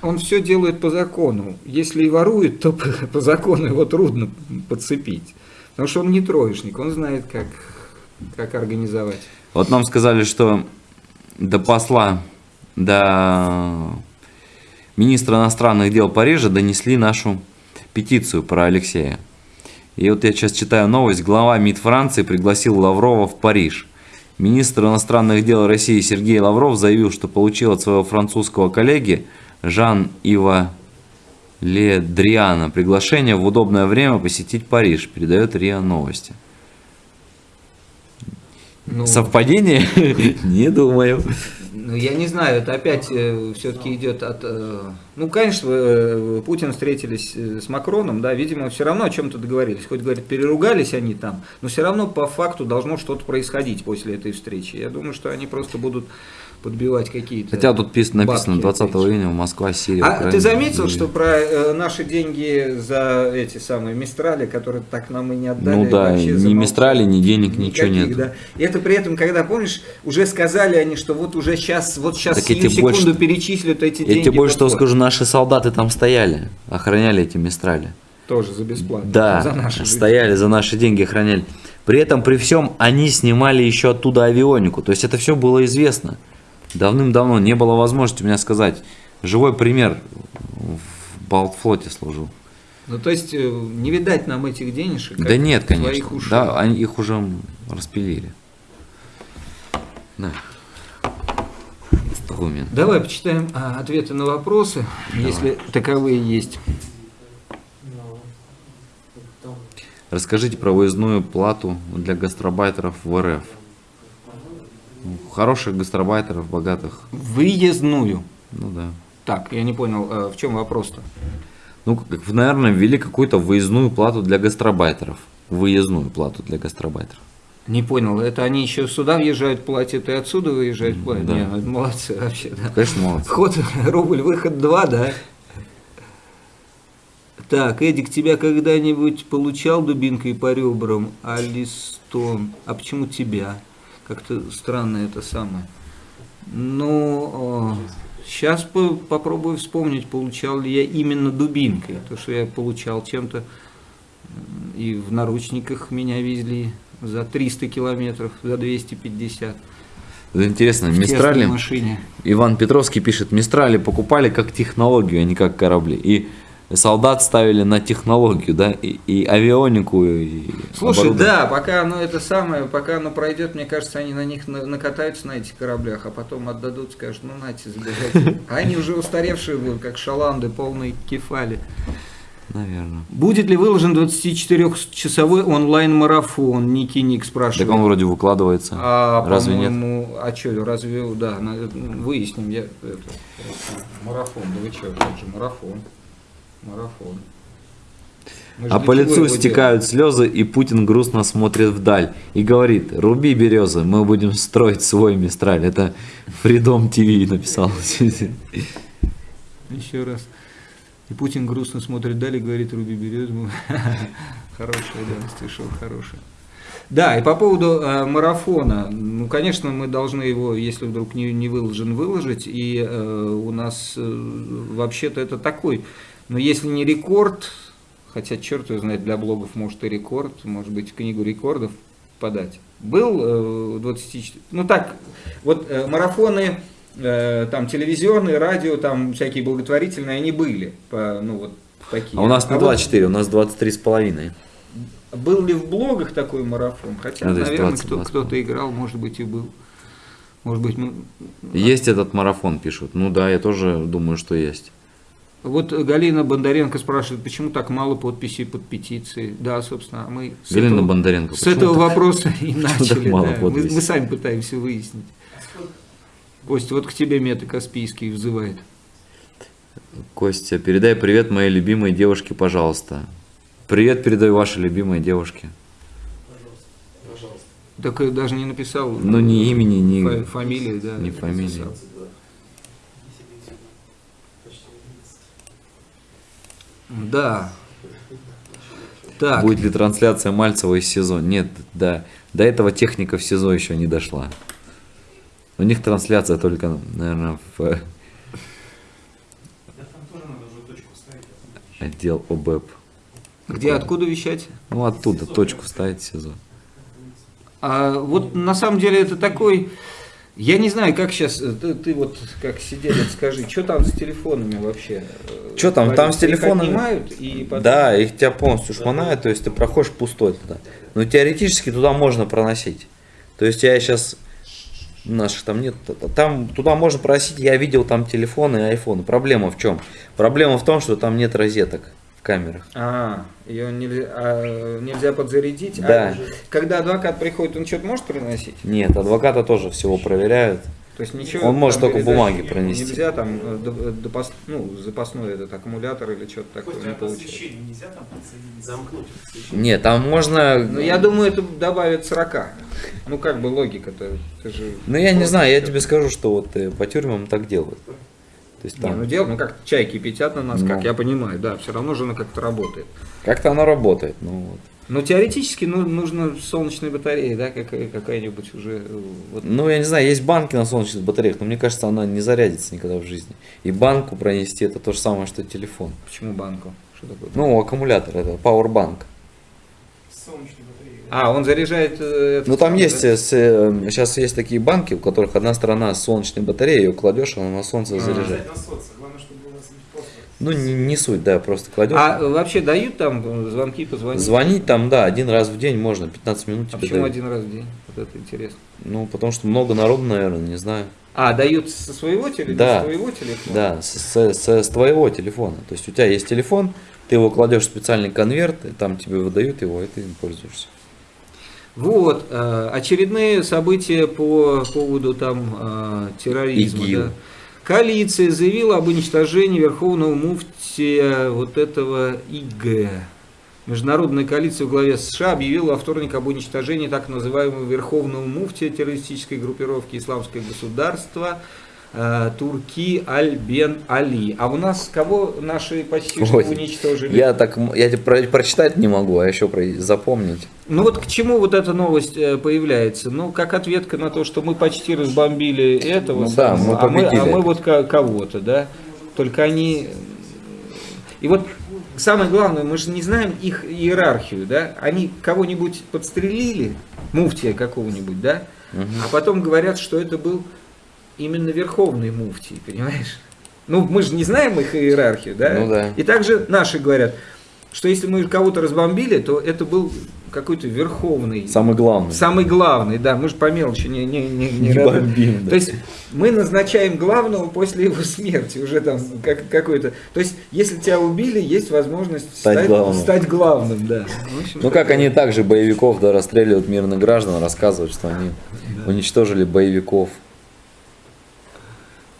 он все делает по закону. Если и ворует, то по, закону его трудно подцепить. Потому что он не троечник, он знает, как, как организовать. Вот нам сказали, что до посла, до министра иностранных дел Парижа донесли нашу петицию про Алексея. И вот я сейчас читаю новость. Глава МИД Франции пригласил Лаврова в Париж. Министр иностранных дел России Сергей Лавров заявил, что получил от своего французского коллеги Жан-Ива Ледриана приглашение в удобное время посетить Париж, передает РИА Новости. Ну, Совпадение? Не думаю. ну, я не знаю, это опять все-таки идет от... э, ну, конечно, э, Путин встретились э, с Макроном, да, видимо, все равно о чем-то договорились. Хоть, говорит, переругались они там, но все равно по факту должно что-то происходить после этой встречи. Я думаю, что они просто будут подбивать какие-то... Хотя тут пис- написано бабки 20 опять. июня Москва, Сирия, А Украина. ты заметил, что про э, наши деньги за эти самые Мистрали, которые так нам и не отдали? Ну да, ни замолчали? Мистрали, ни денег, ничего Никаких, нет. да. И это при этом, когда, помнишь, уже сказали они, что вот уже сейчас, вот сейчас Так я сию тебе больше- секунду перечислят эти Я деньги. тебе больше фонд. скажу, наши солдаты там стояли, охраняли эти Мистрали. Тоже за бесплатно. Да, за наши стояли за наши деньги, охраняли. При этом, при всем, они снимали еще оттуда авионику. То есть это все было известно. Давным-давно не было возможности у меня сказать. Живой пример в Балтфлоте служил. Ну, то есть, э, не видать нам этих денежек. Да нет, конечно. ушей. Да, они их уже распилили. Да. Момент. Давай почитаем а, ответы на вопросы, если таковые есть. Расскажите про выездную плату для гастробайтеров в РФ. Хороших гастробайтеров, богатых. Выездную. Ну да. Так, я не понял, э, в чем вопрос-то? Ну, как, наверное, ввели какую-то выездную плату для гастробайтеров. Выездную плату для гастробайтеров. Не понял, это они еще сюда въезжают, платят, и отсюда выезжают, платят? Да. Не, ну, молодцы вообще, да. Конечно, молодцы. Вход, рубль, выход 2, да? Так, Эдик, тебя когда-нибудь получал дубинкой по ребрам, Алистон? А почему тебя? Как-то странно это самое. Ну, сейчас попробую вспомнить, получал ли я именно дубинкой. То, что я получал чем-то, и в наручниках меня везли за 300 километров, за 250. Это интересно, в Мистрали, машине. Иван Петровский пишет, Мистрали покупали как технологию, а не как корабли. И солдат ставили на технологию, да, и, и авионику, и Слушай, да, пока оно это самое, пока оно пройдет, мне кажется, они на них на- накатаются на этих кораблях, а потом отдадут, скажут, ну нате, забирайте. А они уже устаревшие будут, как шаланды, полные кефали. Наверное. Будет ли выложен 24-часовой онлайн-марафон? Ники Ник спрашивает. Так он вроде выкладывается. А, Разве нет? А что, разве, да, выясним, я, это, марафон, да вы что, как же марафон, марафон. Мы А по лицу стекают слезы, и Путин грустно смотрит вдаль и говорит, руби березы, мы будем строить свой Мистраль. Это Freedom TV написал. делаем? Еще раз. И Путин грустно смотрит вдаль и говорит, руби березу. Хорошая, да, стишок хороший. Да, и по поводу э, марафона, ну, конечно, мы должны его, если вдруг не, не выложен, выложить, и э, у нас э, вообще-то это такой, но если не рекорд, хотя черт его знает, для блогов может и рекорд, может быть, книгу рекордов подать. Был э, 24, ну так, вот э, марафоны, э, там телевизионные, радио, там всякие благотворительные, они были, по, ну вот такие. А у нас не вот 24, у нас 23 с половиной. был ли в блогах такой марафон? Хотя, Ну, наверное, 20, кто, 20. кто-то играл, может быть, и был. Может быть, мы... Есть этот марафон, пишут. Ну да, я тоже думаю, что есть. Вот Галина Бондаренко спрашивает, почему так мало подписей под петицией. Да, собственно, мы с Галина этого, Бондаренко. с этого так? вопроса и начали. да. Мы, мы сами пытаемся выяснить. Костя, вот к тебе Мета Каспийский взывает. Костя, передай привет моей любимой девушке, пожалуйста. Привет передаю вашей любимой девушке. Так и даже не написал. Ну, ни имени, ни- фа- фамилии, да. ни фамилии. написал. Да. Так. Будет ли трансляция Мальцева из СИЗО? Нет, да. До этого техника в СИЗО еще не дошла. У них трансляция только, наверное, в отдел ОБЭП. Где, откуда вещать? Ну, оттуда точку ставить в СИЗО. А вот на самом деле это такой, я не знаю, как сейчас, ты, ты вот как сиделец, скажи, что там с телефонами вообще? Чё там? Там с Их телефонами? отнимают и потом- Да, их тебя полностью шмонают, то есть ты проходишь пустой туда. Но теоретически туда можно проносить. То есть я сейчас наших там нет, там туда можно проносить. Я видел там телефоны и айфоны. Проблема в чем? Проблема в том, что там нет розеток камерах. А, ее нельзя, а, нельзя подзарядить. Да. А когда адвокат приходит, он что-то может приносить? Нет, адвоката тоже всего проверяют. То есть ничего. Он может только бумаги пронести. Нельзя там э, до- допос- ну, запасной этот аккумулятор или что-то такое не а получается. посвящение нельзя там подсоединить? Замкнуть. Нет, там можно. Ну, я думаю, это добавит 40. Ну, как бы логика-то. Ты же... Ну я не знаю, я тебе скажу, что вот э, по тюрьмам так делают. То есть Не, там ну дело, ну как чай кипятят на нас, Ну. как я понимаю, да, все равно же она как-то работает. как-то оно работает. Ну, вот. Но теоретически ну, нужно солнечная батарея, да, какая- какая-нибудь уже. э, Вот. Ну, я не знаю, есть банки на солнечных батареях, но мне кажется, она не зарядится никогда в жизни. И банку пронести это то же самое, что телефон. Почему банку? Что такое? Ну, аккумулятор это. Солнечной батареи. А, он заряжает. э, Ну там есть, да? э, с, э, сейчас есть такие банки, у которых одна сторона с солнечной батареей, ее кладешь, она на солнце А. заряжает. Главное, чтобы было. Ну, не, не суть, да, просто кладешь. А вообще дают там звонки, позвонить? Звонить там, да, один раз в день можно, 15 минут А тебе почему дают. один раз в день? Вот это интересно. Ну, потому что много народу, наверное, не знаю. А, дают со своего телефона? Да. С твоего телефона? Да, с, с- с- с твоего телефона. То есть у тебя есть телефон, ты его кладешь в специальный конверт, и там тебе выдают его, и ты им пользуешься. Вот, э, очередные события по поводу там э, терроризма. ИГИЛ. да. Коалиция заявила об уничтожении верховного муфтия вот этого ИГ. Международная коалиция в главе США объявила во вторник об уничтожении так называемого верховного муфтия террористической группировки «Исламское государство». Э, Турки Аль-Бен Али. А у нас кого наши Ой, уничтожили? Я так, я про- прочитать не могу, а еще про- запомнить. Ну вот к чему вот эта новость э, появляется? Ну, как ответка на то, что мы почти разбомбили этого, Ну да, мы а, мы, а мы вот ко- кого-то, да? Только они... И вот самое главное, мы же не знаем их иерархию, да? Они кого-нибудь подстрелили, муфтия какого-нибудь, да? А потом говорят, что это был именно верховный муфтий, понимаешь? Ну, мы же не знаем их иерархию, да? Ну да. И также наши говорят, что если мы кого-то разбомбили, то это был какой-то верховный, Самый главный. самый главный, да, мы же по мелочи не, не, не, не Не бомбим, да. То есть мы назначаем главного после его смерти, уже там как, какой-то. То есть, если тебя убили, есть возможность Стать главным. стать главным, да. Общем, Ну как они также боевиков да, расстреливают мирных граждан, рассказывают, что они уничтожили боевиков.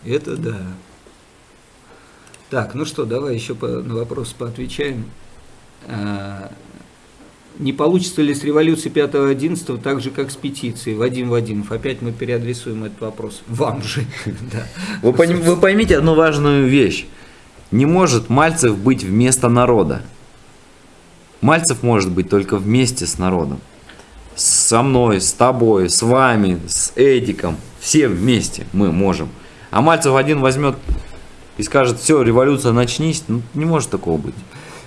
Это да. Так, ну что, давай еще по- на вопрос поотвечаем. А, Не получится ли с революции 5-11 так же, как с петицией? Вадим Вадимов, опять мы переадресуем этот вопрос. Вам же. Вы поймите одну важную вещь. Не может Мальцев быть вместо народа. Мальцев может быть только вместе с народом. Со мной, с тобой, с вами, с Эдиком. Все вместе мы можем. А Мальцев один возьмет и скажет, все, революция начнись. Ну, не может такого быть.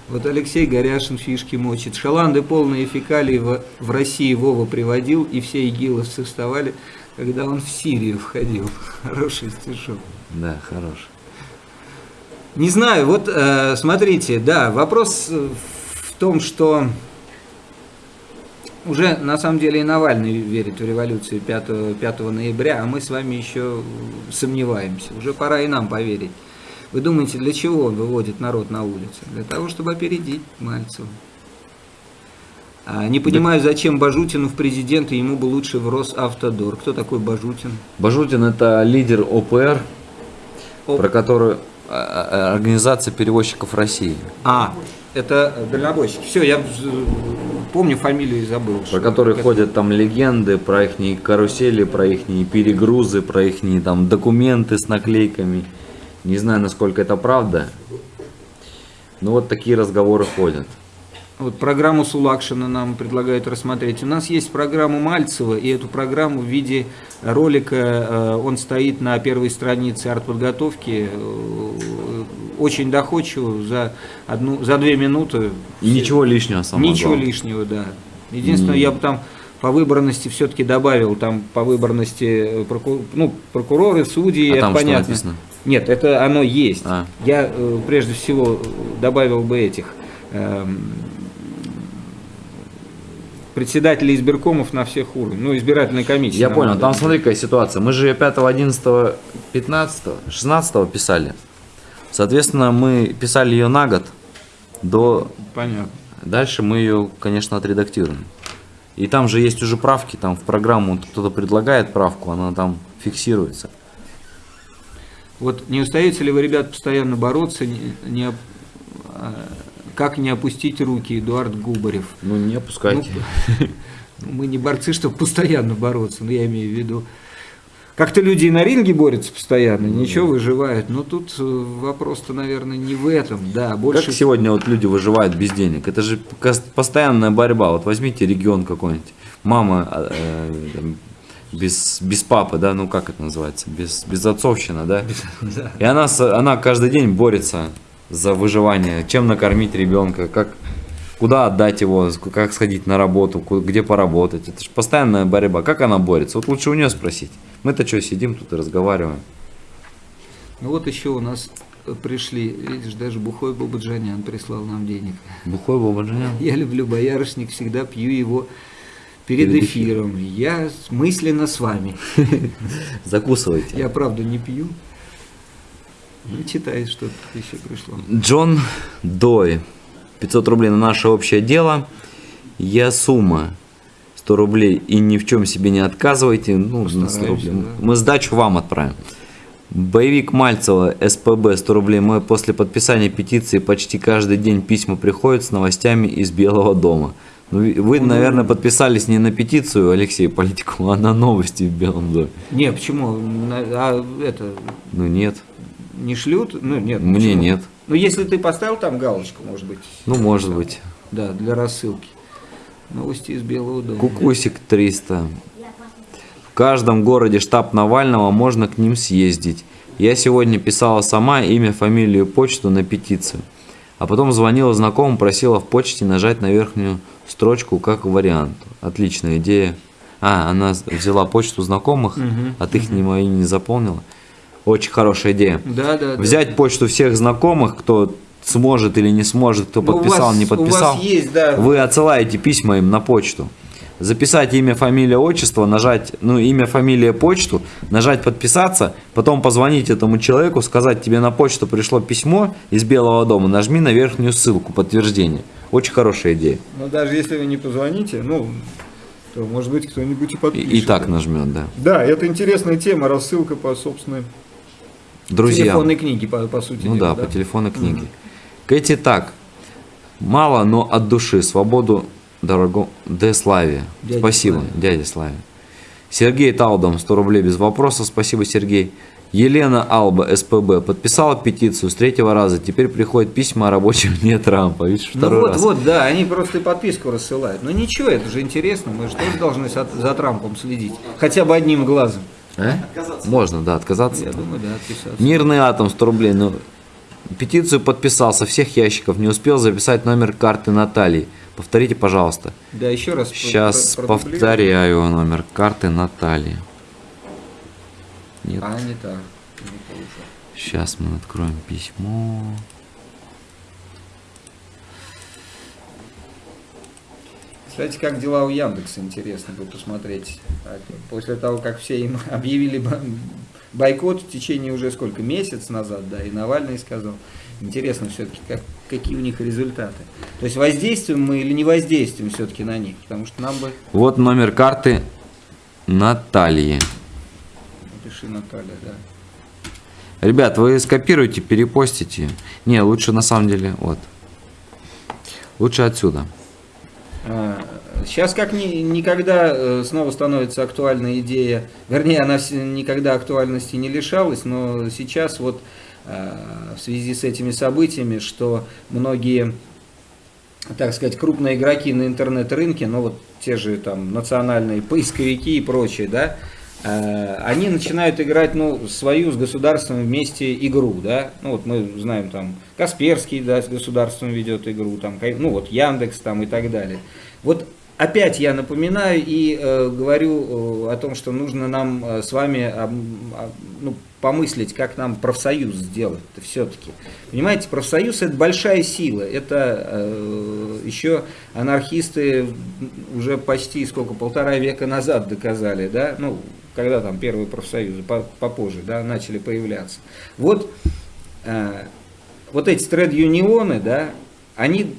Вот Алексей Горяшин фишки мочит. Шаланды полные фекалий в, в России Вова приводил, и все игиловцы вставали, когда он в Сирию входил. Хороший стишок. Да, хорош. Не знаю, вот э, смотрите, да, вопрос в том, что уже на самом деле и Навальный верит в революцию 5, 5 ноября, а мы с вами еще сомневаемся. Уже пора и нам поверить. Вы думаете, для чего он выводит народ на улицу? Для того, чтобы опередить Мальцева. А не понимаю, зачем Бажутину в президенты, ему бы лучше в Росавтодор. Кто такой Бажутин? Бажутин это лидер ОПР, Оп. про которую а, а, Организация перевозчиков России. А, это дальнобойщик. Все, я помню фамилию и забыл. Про которые это- ходят там легенды, про их карусели, про их перегрузы, про их там документы с наклейками. Не знаю, насколько это правда. Но вот такие разговоры ходят. Вот программу Сулакшина нам предлагают рассмотреть. У нас есть программа Мальцева, и эту программу в виде ролика, э, он стоит на первой странице артподготовки, э, очень доходчиво, за, одну, за две минуты. И ничего лишнего самое Ничего главное. лишнего, да. Единственное, я бы там по выборности все-таки добавил, там по выборности э, проку- ну, прокуроры, судьи, А это там что понятно. написано? Нет, это оно есть. А. Я прежде всего добавил бы этих эм, председателей избиркомов на всех уровнях, ну, избирательной комиссии. Я понял, там смотри какая ситуация. Мы же 5, 11, 15, 16 писали. Соответственно, мы писали ее на год до Понятно. Дальше мы ее, конечно, отредактируем. И там же есть уже правки, там в программу кто-то предлагает правку, она там фиксируется. Вот не устаете ли вы, ребят, постоянно бороться, не, не а, как не опустить руки, Эдуард Губарев? Ну не опускайте. Ну, мы не борцы, чтобы постоянно бороться, но я имею в виду. Как-то люди и на ринге борются постоянно, ничего, выживают. Но тут э, вопрос-то, наверное, не в этом, да, больше... Как сегодня вот люди выживают без денег? Это же постоянная борьба. Вот возьмите регион какой-нибудь. Мама э, там, без, без папы, да, ну как это называется? Без, без отцовщина, да? Да. И она, она каждый день борется за выживание. Чем накормить ребенка, как, куда отдать его, как сходить на работу, где поработать. Это же постоянная борьба. Как она борется? Вот лучше у нее спросить. Мы-то что, сидим тут и разговариваем. Ну вот еще у нас пришли, видишь, даже Бухой Бабаджанян прислал нам денег. Бухой Бабаджанян. Я люблю боярышник, всегда пью его перед, Перед эфиром. Я с- мысленно с вами. Закусывайте. Я правда не пью. Ну, читай, что тут еще пришло. Джон Дой. 500 рублей на наше общее дело. Я сумма 100 рублей и ни в чем себе не отказывайте. Ну, на 100 Постараемся, рублей. да. Мы сдачу вам отправим. Боевик Мальцева, СПБ, 100 рублей. Мы после подписания петиции почти каждый день письма приходят с новостями из Белого дома. Ну, вы, наверное, подписались не на петицию Алексея Политику, а на новости в Белом доме. Не, почему? А это Ну нет, не шлют? Ну нет. мне почему? нет. Ну если ты поставил там галочку, может быть. Ну, может быть. Да, для рассылки. Новости из Белого дома. Кукусик 300. В каждом городе штаб Навального, можно к ним съездить. Я сегодня писала сама имя, фамилию, почту на петицию. А потом звонила знакомым, просила в почте нажать на верхнюю строчку как вариант. Отличная идея. А, она взяла почту знакомых, Мгм, от их не мои не заполнила. Очень хорошая идея. Да, да, да. Взять почту всех знакомых, кто сможет или не сможет, кто Ну, подписал, вас- не подписал. Есть, да. Вы отсылаете письма им на почту. Записать имя, фамилия, отчество, нажать, ну, имя, фамилия, почту, нажать подписаться, потом позвонить этому человеку, сказать, тебе на почту пришло письмо из Белого дома, нажми на верхнюю ссылку, подтверждение. Очень хорошая идея. Но даже если вы не позвоните, ну, то может быть кто-нибудь и И, подпишет. и так нажмет, да. Да, это интересная тема, рассылка по собственной Друзья. телефонной книге, по, по сути Ну дела, да, по телефонной книге. Кэти так. Мало, но от души. Свободу дорого... Де Славе. Дядя Спасибо, Славе. дядя Славе. Сергей Талдом, 100 рублей без вопроса. Спасибо, Сергей. Елена Алба, СПБ, подписала петицию с третьего раза. Теперь приходят письма о рабочем дне Трампа. Видишь, Ну второй вот, раз. вот, да, они просто и подписку рассылают. Ну ничего, это же интересно, мы же тоже должны за Трампом следить. Хотя бы одним глазом. А? Можно, да, отказаться. Я думаю, да, отписаться. Мирный атом 100 рублей. Ну, петицию подписал со всех ящиков. Не успел записать номер карты Натальи. Повторите, пожалуйста. Да, еще раз. Сейчас про- повторяю номер карты Натальи. Нет, А, не так. Не сейчас мы откроем письмо. Кстати, как дела у Яндекса, интересно будет посмотреть. А После того, как все им объявили бо- бойкот в течение уже сколько, месяц назад, да, и Навальный сказал. Интересно все-таки, как, какие у них результаты. То есть воздействуем мы или не воздействуем все-таки на них, потому что нам бы... Вот номер карты Натальи. Напиши, Наталья, да. Ребят, вы скопируйте, перепостите. Не, лучше на самом деле, вот. Лучше отсюда. Сейчас как ни- никогда э, снова становится актуальна идея, вернее, она никогда актуальности не лишалась, но сейчас вот э, в связи с этими событиями, что многие, так сказать, крупные игроки на интернет-рынке, ну вот те же там национальные поисковики и прочее, да, они начинают играть, ну, свою с государством вместе игру, да, ну вот мы знаем там Касперский, да, с государством ведет игру, там, ну вот Яндекс там и так далее. Вот опять я напоминаю и э, говорю э, о том, что нужно нам э, с вами ам, а, ну, помыслить, как нам профсоюз сделать все-таки. Понимаете, профсоюз это большая сила. Это э, еще анархисты уже почти сколько, полтора века назад доказали, да, ну, когда там первые профсоюзы, по- попозже, да, начали появляться. Вот, э, вот эти тред-юнионы, да, они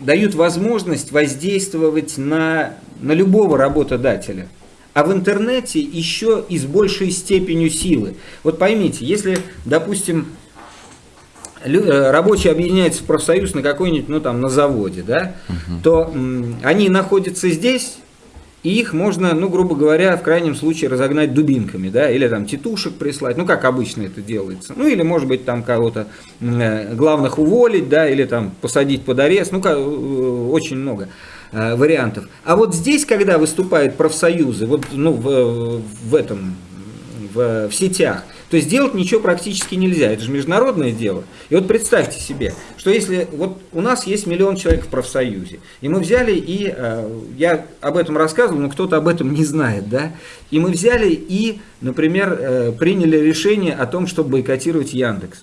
дают возможность воздействовать на, на любого работодателя. А в интернете еще и с большей степенью силы. Вот поймите, если, допустим, э, рабочие объединяются в профсоюз на какой-нибудь, ну там, на заводе, да, то м, они находятся здесь, и их можно, ну, грубо говоря, в крайнем случае разогнать дубинками, да, или там тетушек прислать, ну, как обычно это делается. Ну, или, может быть, там кого-то э, главных уволить, да, или там посадить под арест, ну, ка- э, очень много э, вариантов. А вот здесь, когда выступают профсоюзы, вот, ну, в, в этом, в, в сетях, то сделать ничего практически нельзя. Это же международное дело. И вот представьте себе, что если вот у нас есть миллион человек в профсоюзе, и мы взяли и, э, я об этом рассказывал, но кто-то об этом не знает, да, и мы взяли и, например, э, приняли решение о том, чтобы бойкотировать Яндекс.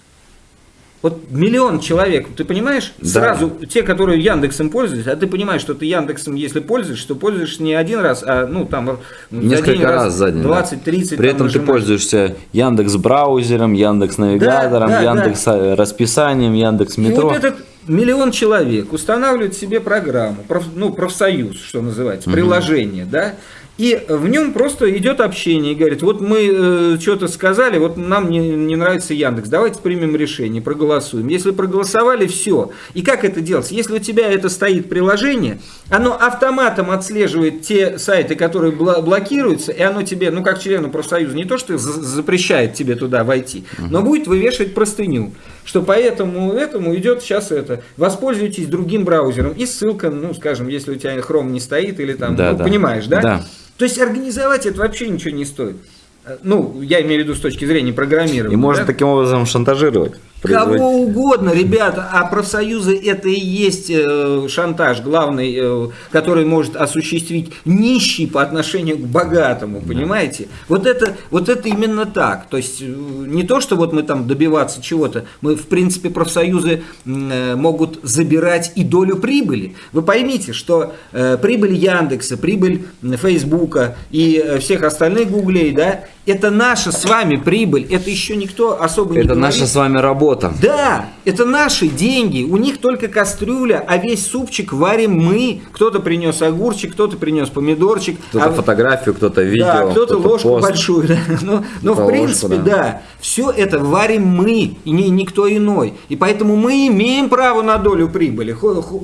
Вот миллион человек, ты понимаешь, Да. сразу те, которые Яндексом пользуются, а ты понимаешь, что ты Яндексом, если пользуешься, то пользуешься не один раз, а ну там за Несколько день раз за день. да. 20-30. При этом ты нажимаешь. пользуешься Яндекс браузером, Яндекс навигатором, Да, да, Яндекс э, расписанием, Яндекс И метро. вот этот миллион человек устанавливает себе программу, проф- ну, профсоюз, что называется, приложение, да, И в нем просто идет общение и говорит, вот мы э, что-то сказали, вот нам не, не нравится Яндекс, давайте примем решение, проголосуем. Если проголосовали, все. И как это делать? Если у тебя это стоит приложение, оно автоматом отслеживает те сайты, которые блокируются, и оно тебе, ну как члену профсоюза, не то что за- запрещает тебе туда войти, но будет вывешивать простыню, что поэтому этому идет сейчас это. Воспользуйтесь другим браузером и ссылка, ну скажем, если у тебя Chrome не стоит или там, Да, ну, да. понимаешь, да? Да. То есть организовать это вообще ничего не стоит. Э, Ну, я имею в виду с точки зрения программирования. И можно да? таким образом шантажировать. Производителя. Кого угодно, ребята, а профсоюзы это и есть э, шантаж главный, э, который может осуществить нищий по отношению к богатому, понимаете? Вот это, вот это именно так. То есть э, не то, что вот мы там добиваться чего-то, мы в принципе профсоюзы могут забирать и долю прибыли. Вы поймите, что прибыль Яндекса, прибыль Фейсбука и всех остальных гуглей, да, это наша с вами прибыль, это еще никто особо не Это наша с вами работа. Да, это наши деньги. У них только кастрюля, а весь супчик варим мы. Кто-то принес огурчик, кто-то принес помидорчик. Кто-то а- фотографию, кто-то видео, да, кто-то ложку пост. большую. да. Но, но в принципе, ложку, да. да. все это варим мы, и не, никто иной. И поэтому мы имеем право на долю прибыли,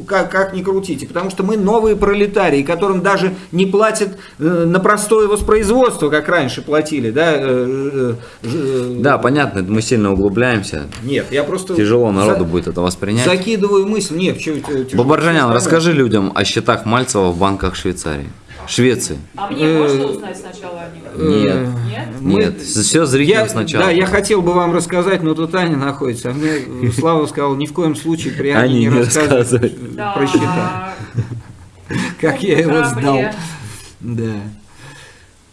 как, как ни крутите. Потому что мы новые пролетарии, которым даже не платят э, на простое воспроизводство, как раньше платили. Да, э, э, э, Да, понятно, мы сильно углубляемся. Нет, я просто... Тяжело народу за- будет это воспринять. Закидываю мысль. Нет, что Бабаржанян, расскажи людям о счетах Мальцева в банках Швейцарии. Швеции. А мне Э, можно узнать сначала о них? Нет. Нет? Мы- Нет, все зрителям Я, сначала. да, я хотел бы вам рассказать, но тут Аня находится. А мне Слава сказал, ни в коем случае при Ане не, рассказывать про счета. Как я его сдал. Да.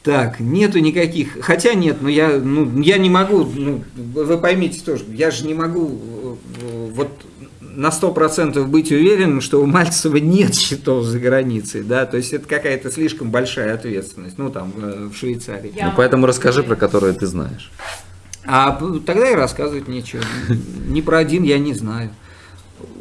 Так, нету никаких. Хотя нет, но я, ну, я не могу, ну, вы поймите тоже, я же не могу э, вот на сто процентов быть уверенным, что у Мальцева нет счетов за границей, да, то есть это какая-то слишком большая ответственность, ну там э, в Швейцарии. Я Ну, поэтому расскажи про которые ты знаешь. А тогда и рассказывать нечего. Ни про один я не знаю.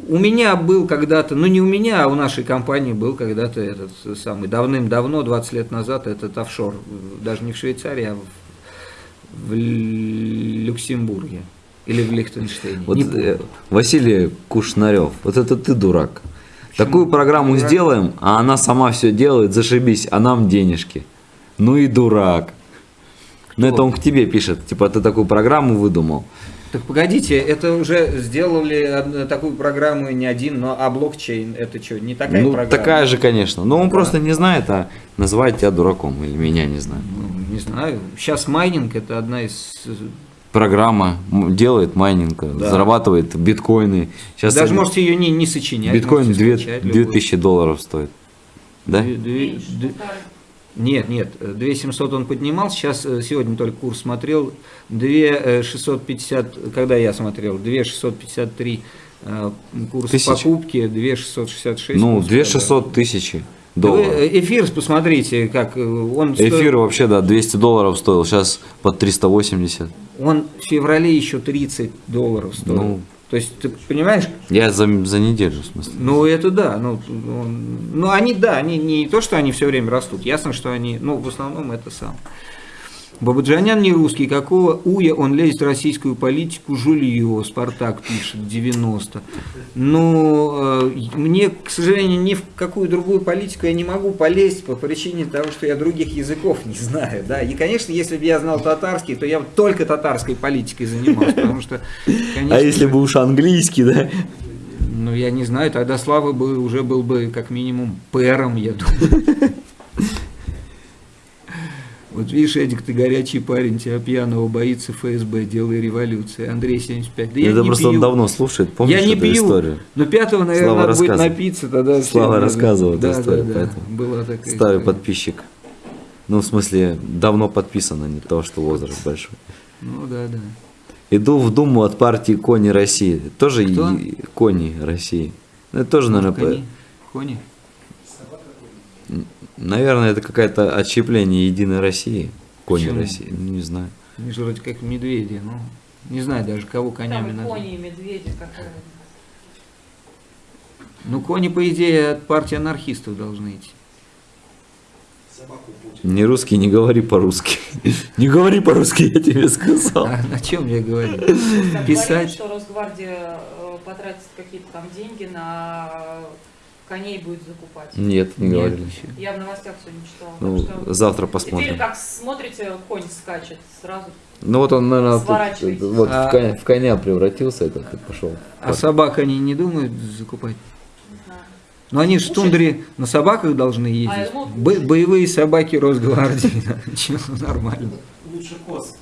У меня был когда-то, ну не у меня, а у нашей компании был когда-то этот самый, давным-давно, 20 лет назад, этот офшор, даже не в Швейцарии, а в, в Люксембурге или в Лихтенштейне. Вот э, Василий Кушнарев, вот это ты дурак. Такую программу Дурак? сделаем, а она сама все делает, зашибись, а нам денежки. Ну и дурак. Ну это он к тебе пишет, типа ты такую программу выдумал. Так погодите, это уже сделали такую программу не один, но а блокчейн, это что, не такая ну программа? такая же, конечно. Но он Да. просто не знает, а называет тебя дураком или меня не знаю. Ну, не знаю. Сейчас майнинг это одна из э, Программа делает майнинг, Да. зарабатывает биткоины. Сейчас Даже можете ее не, не сочинять. биткоин можете 2, скачать любой. 2000 долларов стоит. Да? Две- две- Меньше, две- полторы. Нет, нет, 2700 он поднимал, сейчас, э, сегодня только курс смотрел, 2650, когда я смотрел, 2653 э, курс Тысяч. покупки, 2666 Ну, курс 2600 тысяч продажи. долларов. Вы, э, Эфир посмотрите, как э, он стоил- Эфир вообще, да, 200 долларов стоил, сейчас под 380. он в феврале еще 30 долларов стоил. Ну. То есть, ты понимаешь, Я за, за неделю, в смысле. Ну, это да. Ну, ну, они, да, они не то, что они все время растут. Ясно, что они, ну, в основном это сам. Бабаджанян не русский, какого уя он лезет в российскую политику, жулье, Спартак пишет, 90. Ну, э, мне, к сожалению, ни в какую другую политику я не могу полезть по причине того, что я других языков не знаю, да. И, конечно, если бы я знал татарский, то я бы только татарской политикой занимался, потому что, конечно, А если бы уж английский, да? ну, я не знаю, тогда Слава бы уже был бы как минимум пэром, я думаю. Вот видишь, Эдик, ты горячий парень, тебя пьяного боится ФСБ, делай революции. Андрей 75. Да я Это не просто пью. он давно слушает, помнишь я не эту пью. историю? Но пятого, наверное, Слава надо будет напиться, тогда Слава рассказывал эту да, историю, да, да. поэтому Была такая Старый история. подписчик. Ну, в смысле, давно подписан, а не то, что возраст большой. Ну да, да. Иду в Думу от партии Кони России. Тоже Кто? Кони России. Ну, это тоже, наверное, Кони. Кони. Наверное, это какое-то отщепление Единой России. Кони Почему? России. Ну, не знаю. Они же вроде как медведи, ну. Не знаю даже, кого конями Там кони и медведи, какая Ну, кони, по идее, от партии анархистов должны идти. Не русский, не говори по-русски. Не говори по-русски, я тебе сказал. А на чем я говорю? Говорили, Писать. что Росгвардия э, потратит какие-то там деньги на коней будет закупать. Нет, не Нет. говорили. Я в новостях сегодня читала. Ну, что завтра Теперь посмотрим. как смотрите, конь скачет сразу. Ну вот он, наверное, Сворачивайтесь. вот А- в коня, в коня превратился этот и пошел. А собак они не думают закупать? Знаю. Ну они же в тундре на собаках должны ездить. А, ну, Бо- боевые собаки Росгвардии. Чё, нормально. Лучше коз.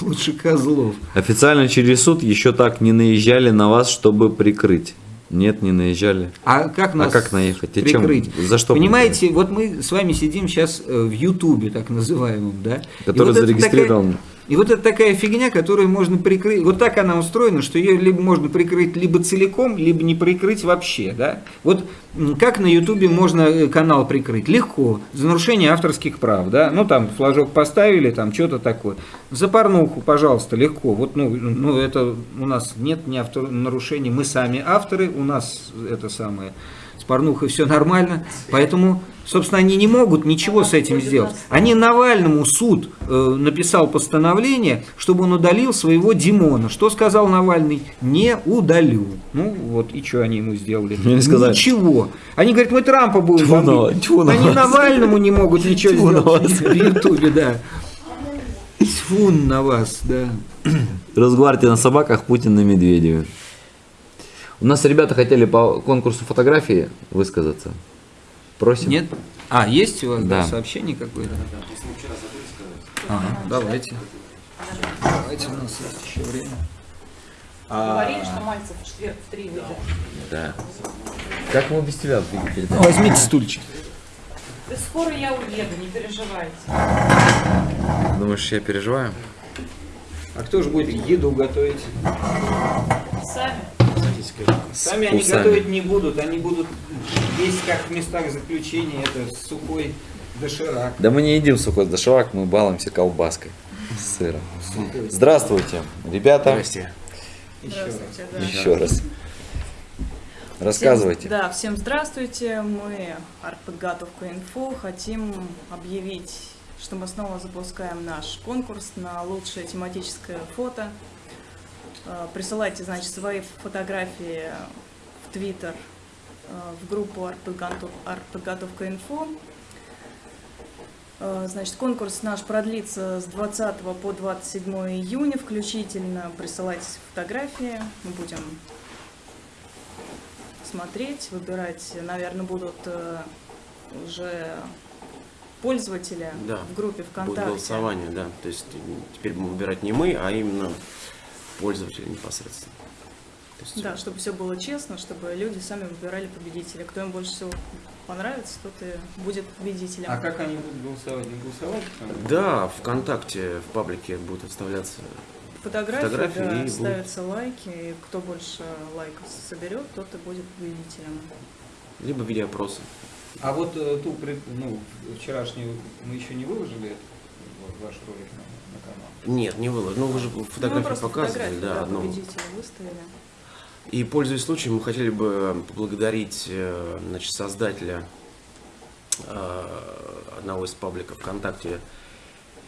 Лучше козлов. Официально через суд еще так не наезжали на вас, чтобы прикрыть. Нет, не наезжали. А как нас а как наехать? А чем? прикрыть? За что? Понимаете, вот мы с вами сидим сейчас э, в Ютубе, так называемом, да? И Который вот зарегистрирован. такая- и вот это такая фигня, которую можно прикрыть. Вот так она устроена, что ее либо можно прикрыть либо целиком, либо не прикрыть вообще, да? Вот как на Ютубе можно э, канал прикрыть? Легко. За нарушение авторских прав, да? Ну там флажок поставили, там что-то такое. За порнуху, пожалуйста, легко. Вот, ну, ну это у нас нет ни автор нарушений, мы сами авторы, у нас это самое с порнухой все нормально, поэтому, собственно, они не могут ничего с этим сделать. Они Навальному суд э, написал постановление, чтобы он удалил своего Димона. Что сказал Навальный? Не удалю. Ну вот, и что они ему сделали? Мне не сказали. Ничего. Они говорят, мы Трампа будем Тьфу бомбить. тьфу Они вас. Навальному не могут ничего Тьфу на сделать в Ютубе, да. Тьфу на вас, да. Росгвардия на собаках, Путин на Медведеве. У нас ребята хотели по конкурсу фотографии высказаться. Просим. Нет? А, есть у вас да, Да. сообщение какое-то? Ага, давайте. Давайте, у нас есть еще время. Говорили, что Мальцев в четверг в три выйдет. Да. Как мы без тебя видите? Возьмите стульчик. Да скоро я уеду, не переживайте. Думаешь, я переживаю? А кто же будет еду готовить? Сами. Сами они готовить не будут, они будут есть как в местах заключения, это сухой доширак. Да мы не едим сухой доширак, мы балуемся колбаской с сыром. Здравствуйте, ребята. Здрасте. Еще раз. Здравствуйте, да. Еще раз. Рассказывайте. Всем, да, всем здравствуйте. Мы Артподготовка Инфо хотим объявить, что мы снова запускаем наш конкурс на лучшее тематическое фото. Э, Присылайте, значит, свои фотографии в Твиттер, э, в группу Артподготов- Артподготовка Инфо. Э, Значит, конкурс наш продлится с 20 по 27 июня включительно. Присылайте фотографии, мы будем смотреть, выбирать, наверное, будут э, уже пользователи Да, в группе Будет ВКонтакте. голосование, да. То есть теперь будем выбирать не мы, а именно пользователи непосредственно. Есть, Да, чтобы все было честно, чтобы люди сами выбирали победителя. Кто им больше всего понравится, тот и будет победителем. А как они будут голосовать? Не голосовать? Да, ВКонтакте, в паблике будут вставляться. Фотографии, фотографии да, и будут- ставятся лайки, и кто больше лайков соберет, тот и будет победителем. Либо в виде опроса. А вот э, ту ну, вчерашнюю мы еще не выложили вот, ваш ролик на, на канал. Нет, не выложил. Ну, вы же Ну, фотографию просто показывали, да, одну. победителя выставили. И, пользуясь случаем, мы хотели бы поблагодарить э, значит, создателя э, одного из пабликов ВКонтакте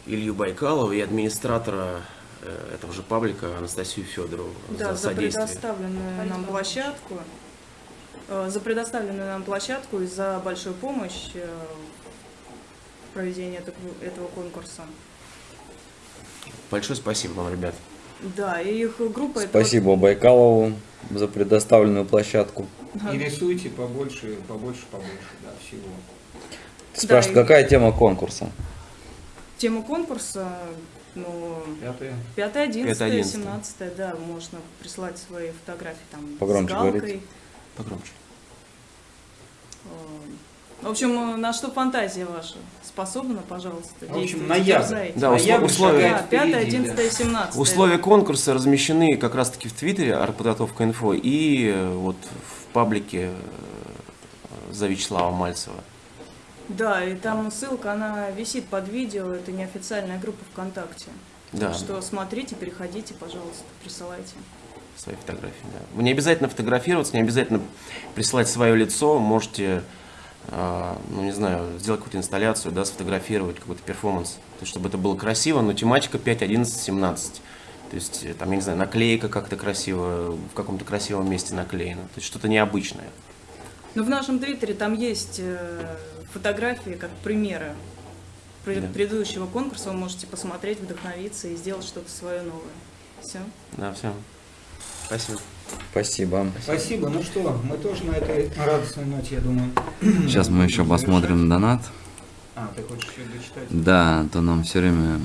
Илью Байкалова и администратора э, этого же паблика Анастасию Федорову Да, за за содействие. предоставленную нам площадку. э, За предоставленную нам площадку и за большую помощь э, в проведении этого конкурса. Большое спасибо вам, ребят. Да, и их группа это Спасибо Байкалову за предоставленную площадку. И рисуйте побольше, побольше, побольше, да, всего. Спрашивают, и- какая тема конкурса? Тема конкурса, ну, Пятое. 5, 11, 5-11. 17, да, можно прислать свои фотографии там Погромче с галкой. говорите. Погромче. Э, В общем, на что фантазия ваша способна, пожалуйста, В общем, ноябрь. Да, Ноябрь условия- Да, 5, впереди, 11 да. и 17. Условия конкурса размещены как раз-таки в Твиттере Артподготовка Инфо и э, вот в паблике э, за Вячеслава Мальцева. Да, и там ссылка, она висит под видео, это неофициальная группа ВКонтакте. Да, Так что смотрите, переходите, пожалуйста, присылайте. свои фотографии. Да. Вы не обязательно фотографироваться, не обязательно присылать свое лицо, можете ну, не знаю, сделать какую-то инсталляцию, да, сфотографировать какой-то перформанс, то есть, чтобы это было красиво, но тематика 5, 11, 17. То есть, э, там, я не знаю, наклейка как-то красиво, в каком-то красивом месте наклеена, то есть, что-то необычное. Но в нашем твиттере там есть э, фотографии как примеры Да. предыдущего конкурса. Вы можете посмотреть, вдохновиться и сделать что-то свое новое. Все. Да, все. Спасибо. Спасибо. Спасибо. Ну что, мы тоже на этой радостной ноте, я думаю. Сейчас мы еще посмотрим донат. А, ты хочешь еще дочитать? Да, а то нам все время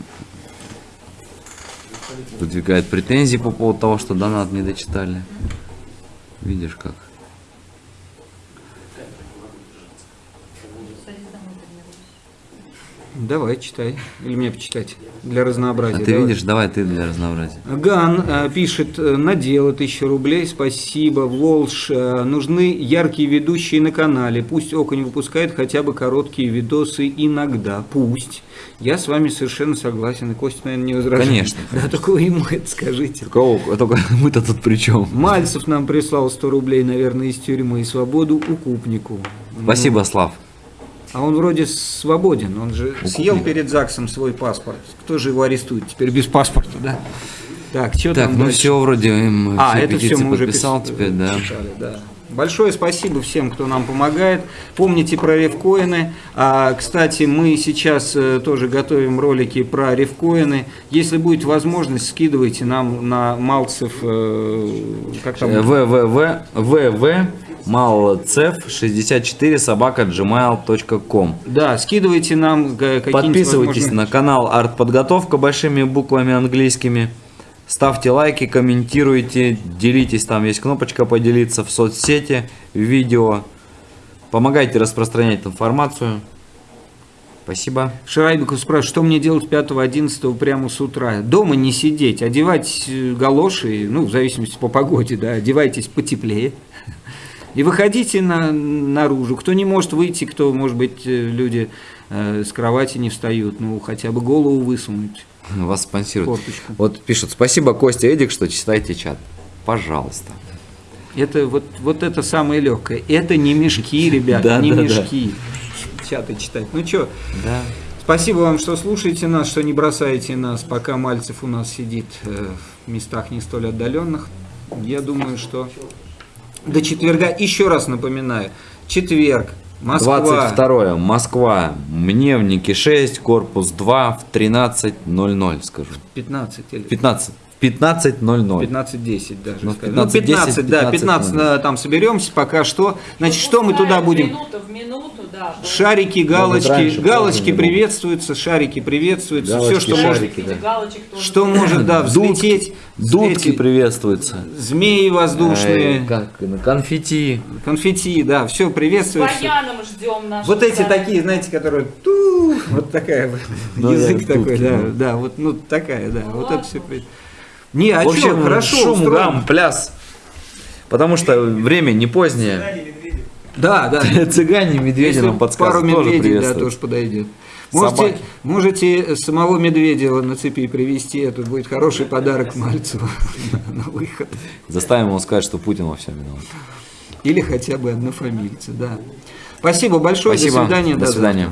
выдвигают претензии по поводу того, что донат не дочитали. Видишь как? Давай, читай. Или мне почитать? Для А разнообразия. ты Давай. видишь, давай ты для разнообразия. Ган э, пишет, э, надела тысячу рублей, спасибо, Волш, э, нужны яркие ведущие на канале, пусть Окунь выпускает хотя бы короткие видосы иногда, пусть. Я с вами совершенно согласен, и Костя, наверное, не возражает. Конечно. Да, только вы ему это скажите. Только, только мы-то тут при чем? Мальцев нам прислал 100 рублей, наверное, из тюрьмы и свободу укупнику. Спасибо, Слав. А он вроде свободен, он же съел перед ЗАГСом свой паспорт. Кто же его арестует теперь без паспорта, да? Так, что Так, там ну дальше? все, вроде им А, все это все мы уже подписал пис- теперь, да. читали, да. Большое спасибо всем, кто нам помогает. Помните про ревкоины. А, кстати, мы сейчас э, тоже готовим ролики про ревкоины. Если будет возможность, скидывайте нам на Малцев, э, как там? www www малцев 64 собака gmail.com Да, скидывайте нам э, какие-нибудь Подписывайтесь возможно, на канал Артподготовка большими буквами английскими. Ставьте лайки, комментируйте, делитесь, там есть кнопочка поделиться в соцсети, в видео. Помогайте распространять информацию. Спасибо. Шарайбиков спрашивает, что мне делать 5-11 прямо с утра? Дома не сидеть, одевать э, галоши, ну, в зависимости по погоде, да, одевайтесь потеплее. И выходите на, наружу. Кто не может выйти, кто, может быть, э, люди э, с кровати не встают, ну, хотя бы голову высунуть. Вас спонсирует. Форточку. Вот пишут, спасибо, Костя Эдик, что читаете чат. Пожалуйста. Это вот, вот это самое легкое. Это не мешки, ребята, не мешки. Чаты читать. Ну что, Да. Спасибо вам, что слушаете нас, что не бросаете нас, пока Мальцев у нас сидит э, в местах не столь отдаленных. Я думаю, что до четверга, еще раз напоминаю, четверг, Москва. 22 Москва. Мневники 6, корпус 2 в 13.00, скажу. 15 или 15. В 15.00. 15-10 даже. Ну, скажем. Ну, 15-10, 15, да, 15 15, э, там соберемся, пока что. Значит, что мы туда будем? Минуту в минуту, да. Шарики, галочки, раньше, галочки приветствуются, шарики приветствуются, все, Галочки, что может, шарики, да. Галочек тоже. что может, да, взлететь, Дудки эти приветствуются. змеи воздушные, Э, как, конфетти. конфетти, да, все С приветствуется. баяном ждем нашего Вот эти такие, знаете, которые ту, вот такая вот, Ну, язык такой, да, ну. да, вот, ну такая, да, вот это все. Не, а в общем, чё, хорошо шум, гам, пляс. Потому что время не позднее. Да, да. Цыгане, медведи Если нам подсказывают. Пару тоже медведей, да, тоже подойдет. Можете, Собаки. можете самого Медведева на цепи привести, это будет хороший подарок Мальцеву на выход. Заставим его сказать, что Путин во всем виноват. Или хотя бы однофамильцы, да. Спасибо большое, Спасибо. до свидания. До свидания.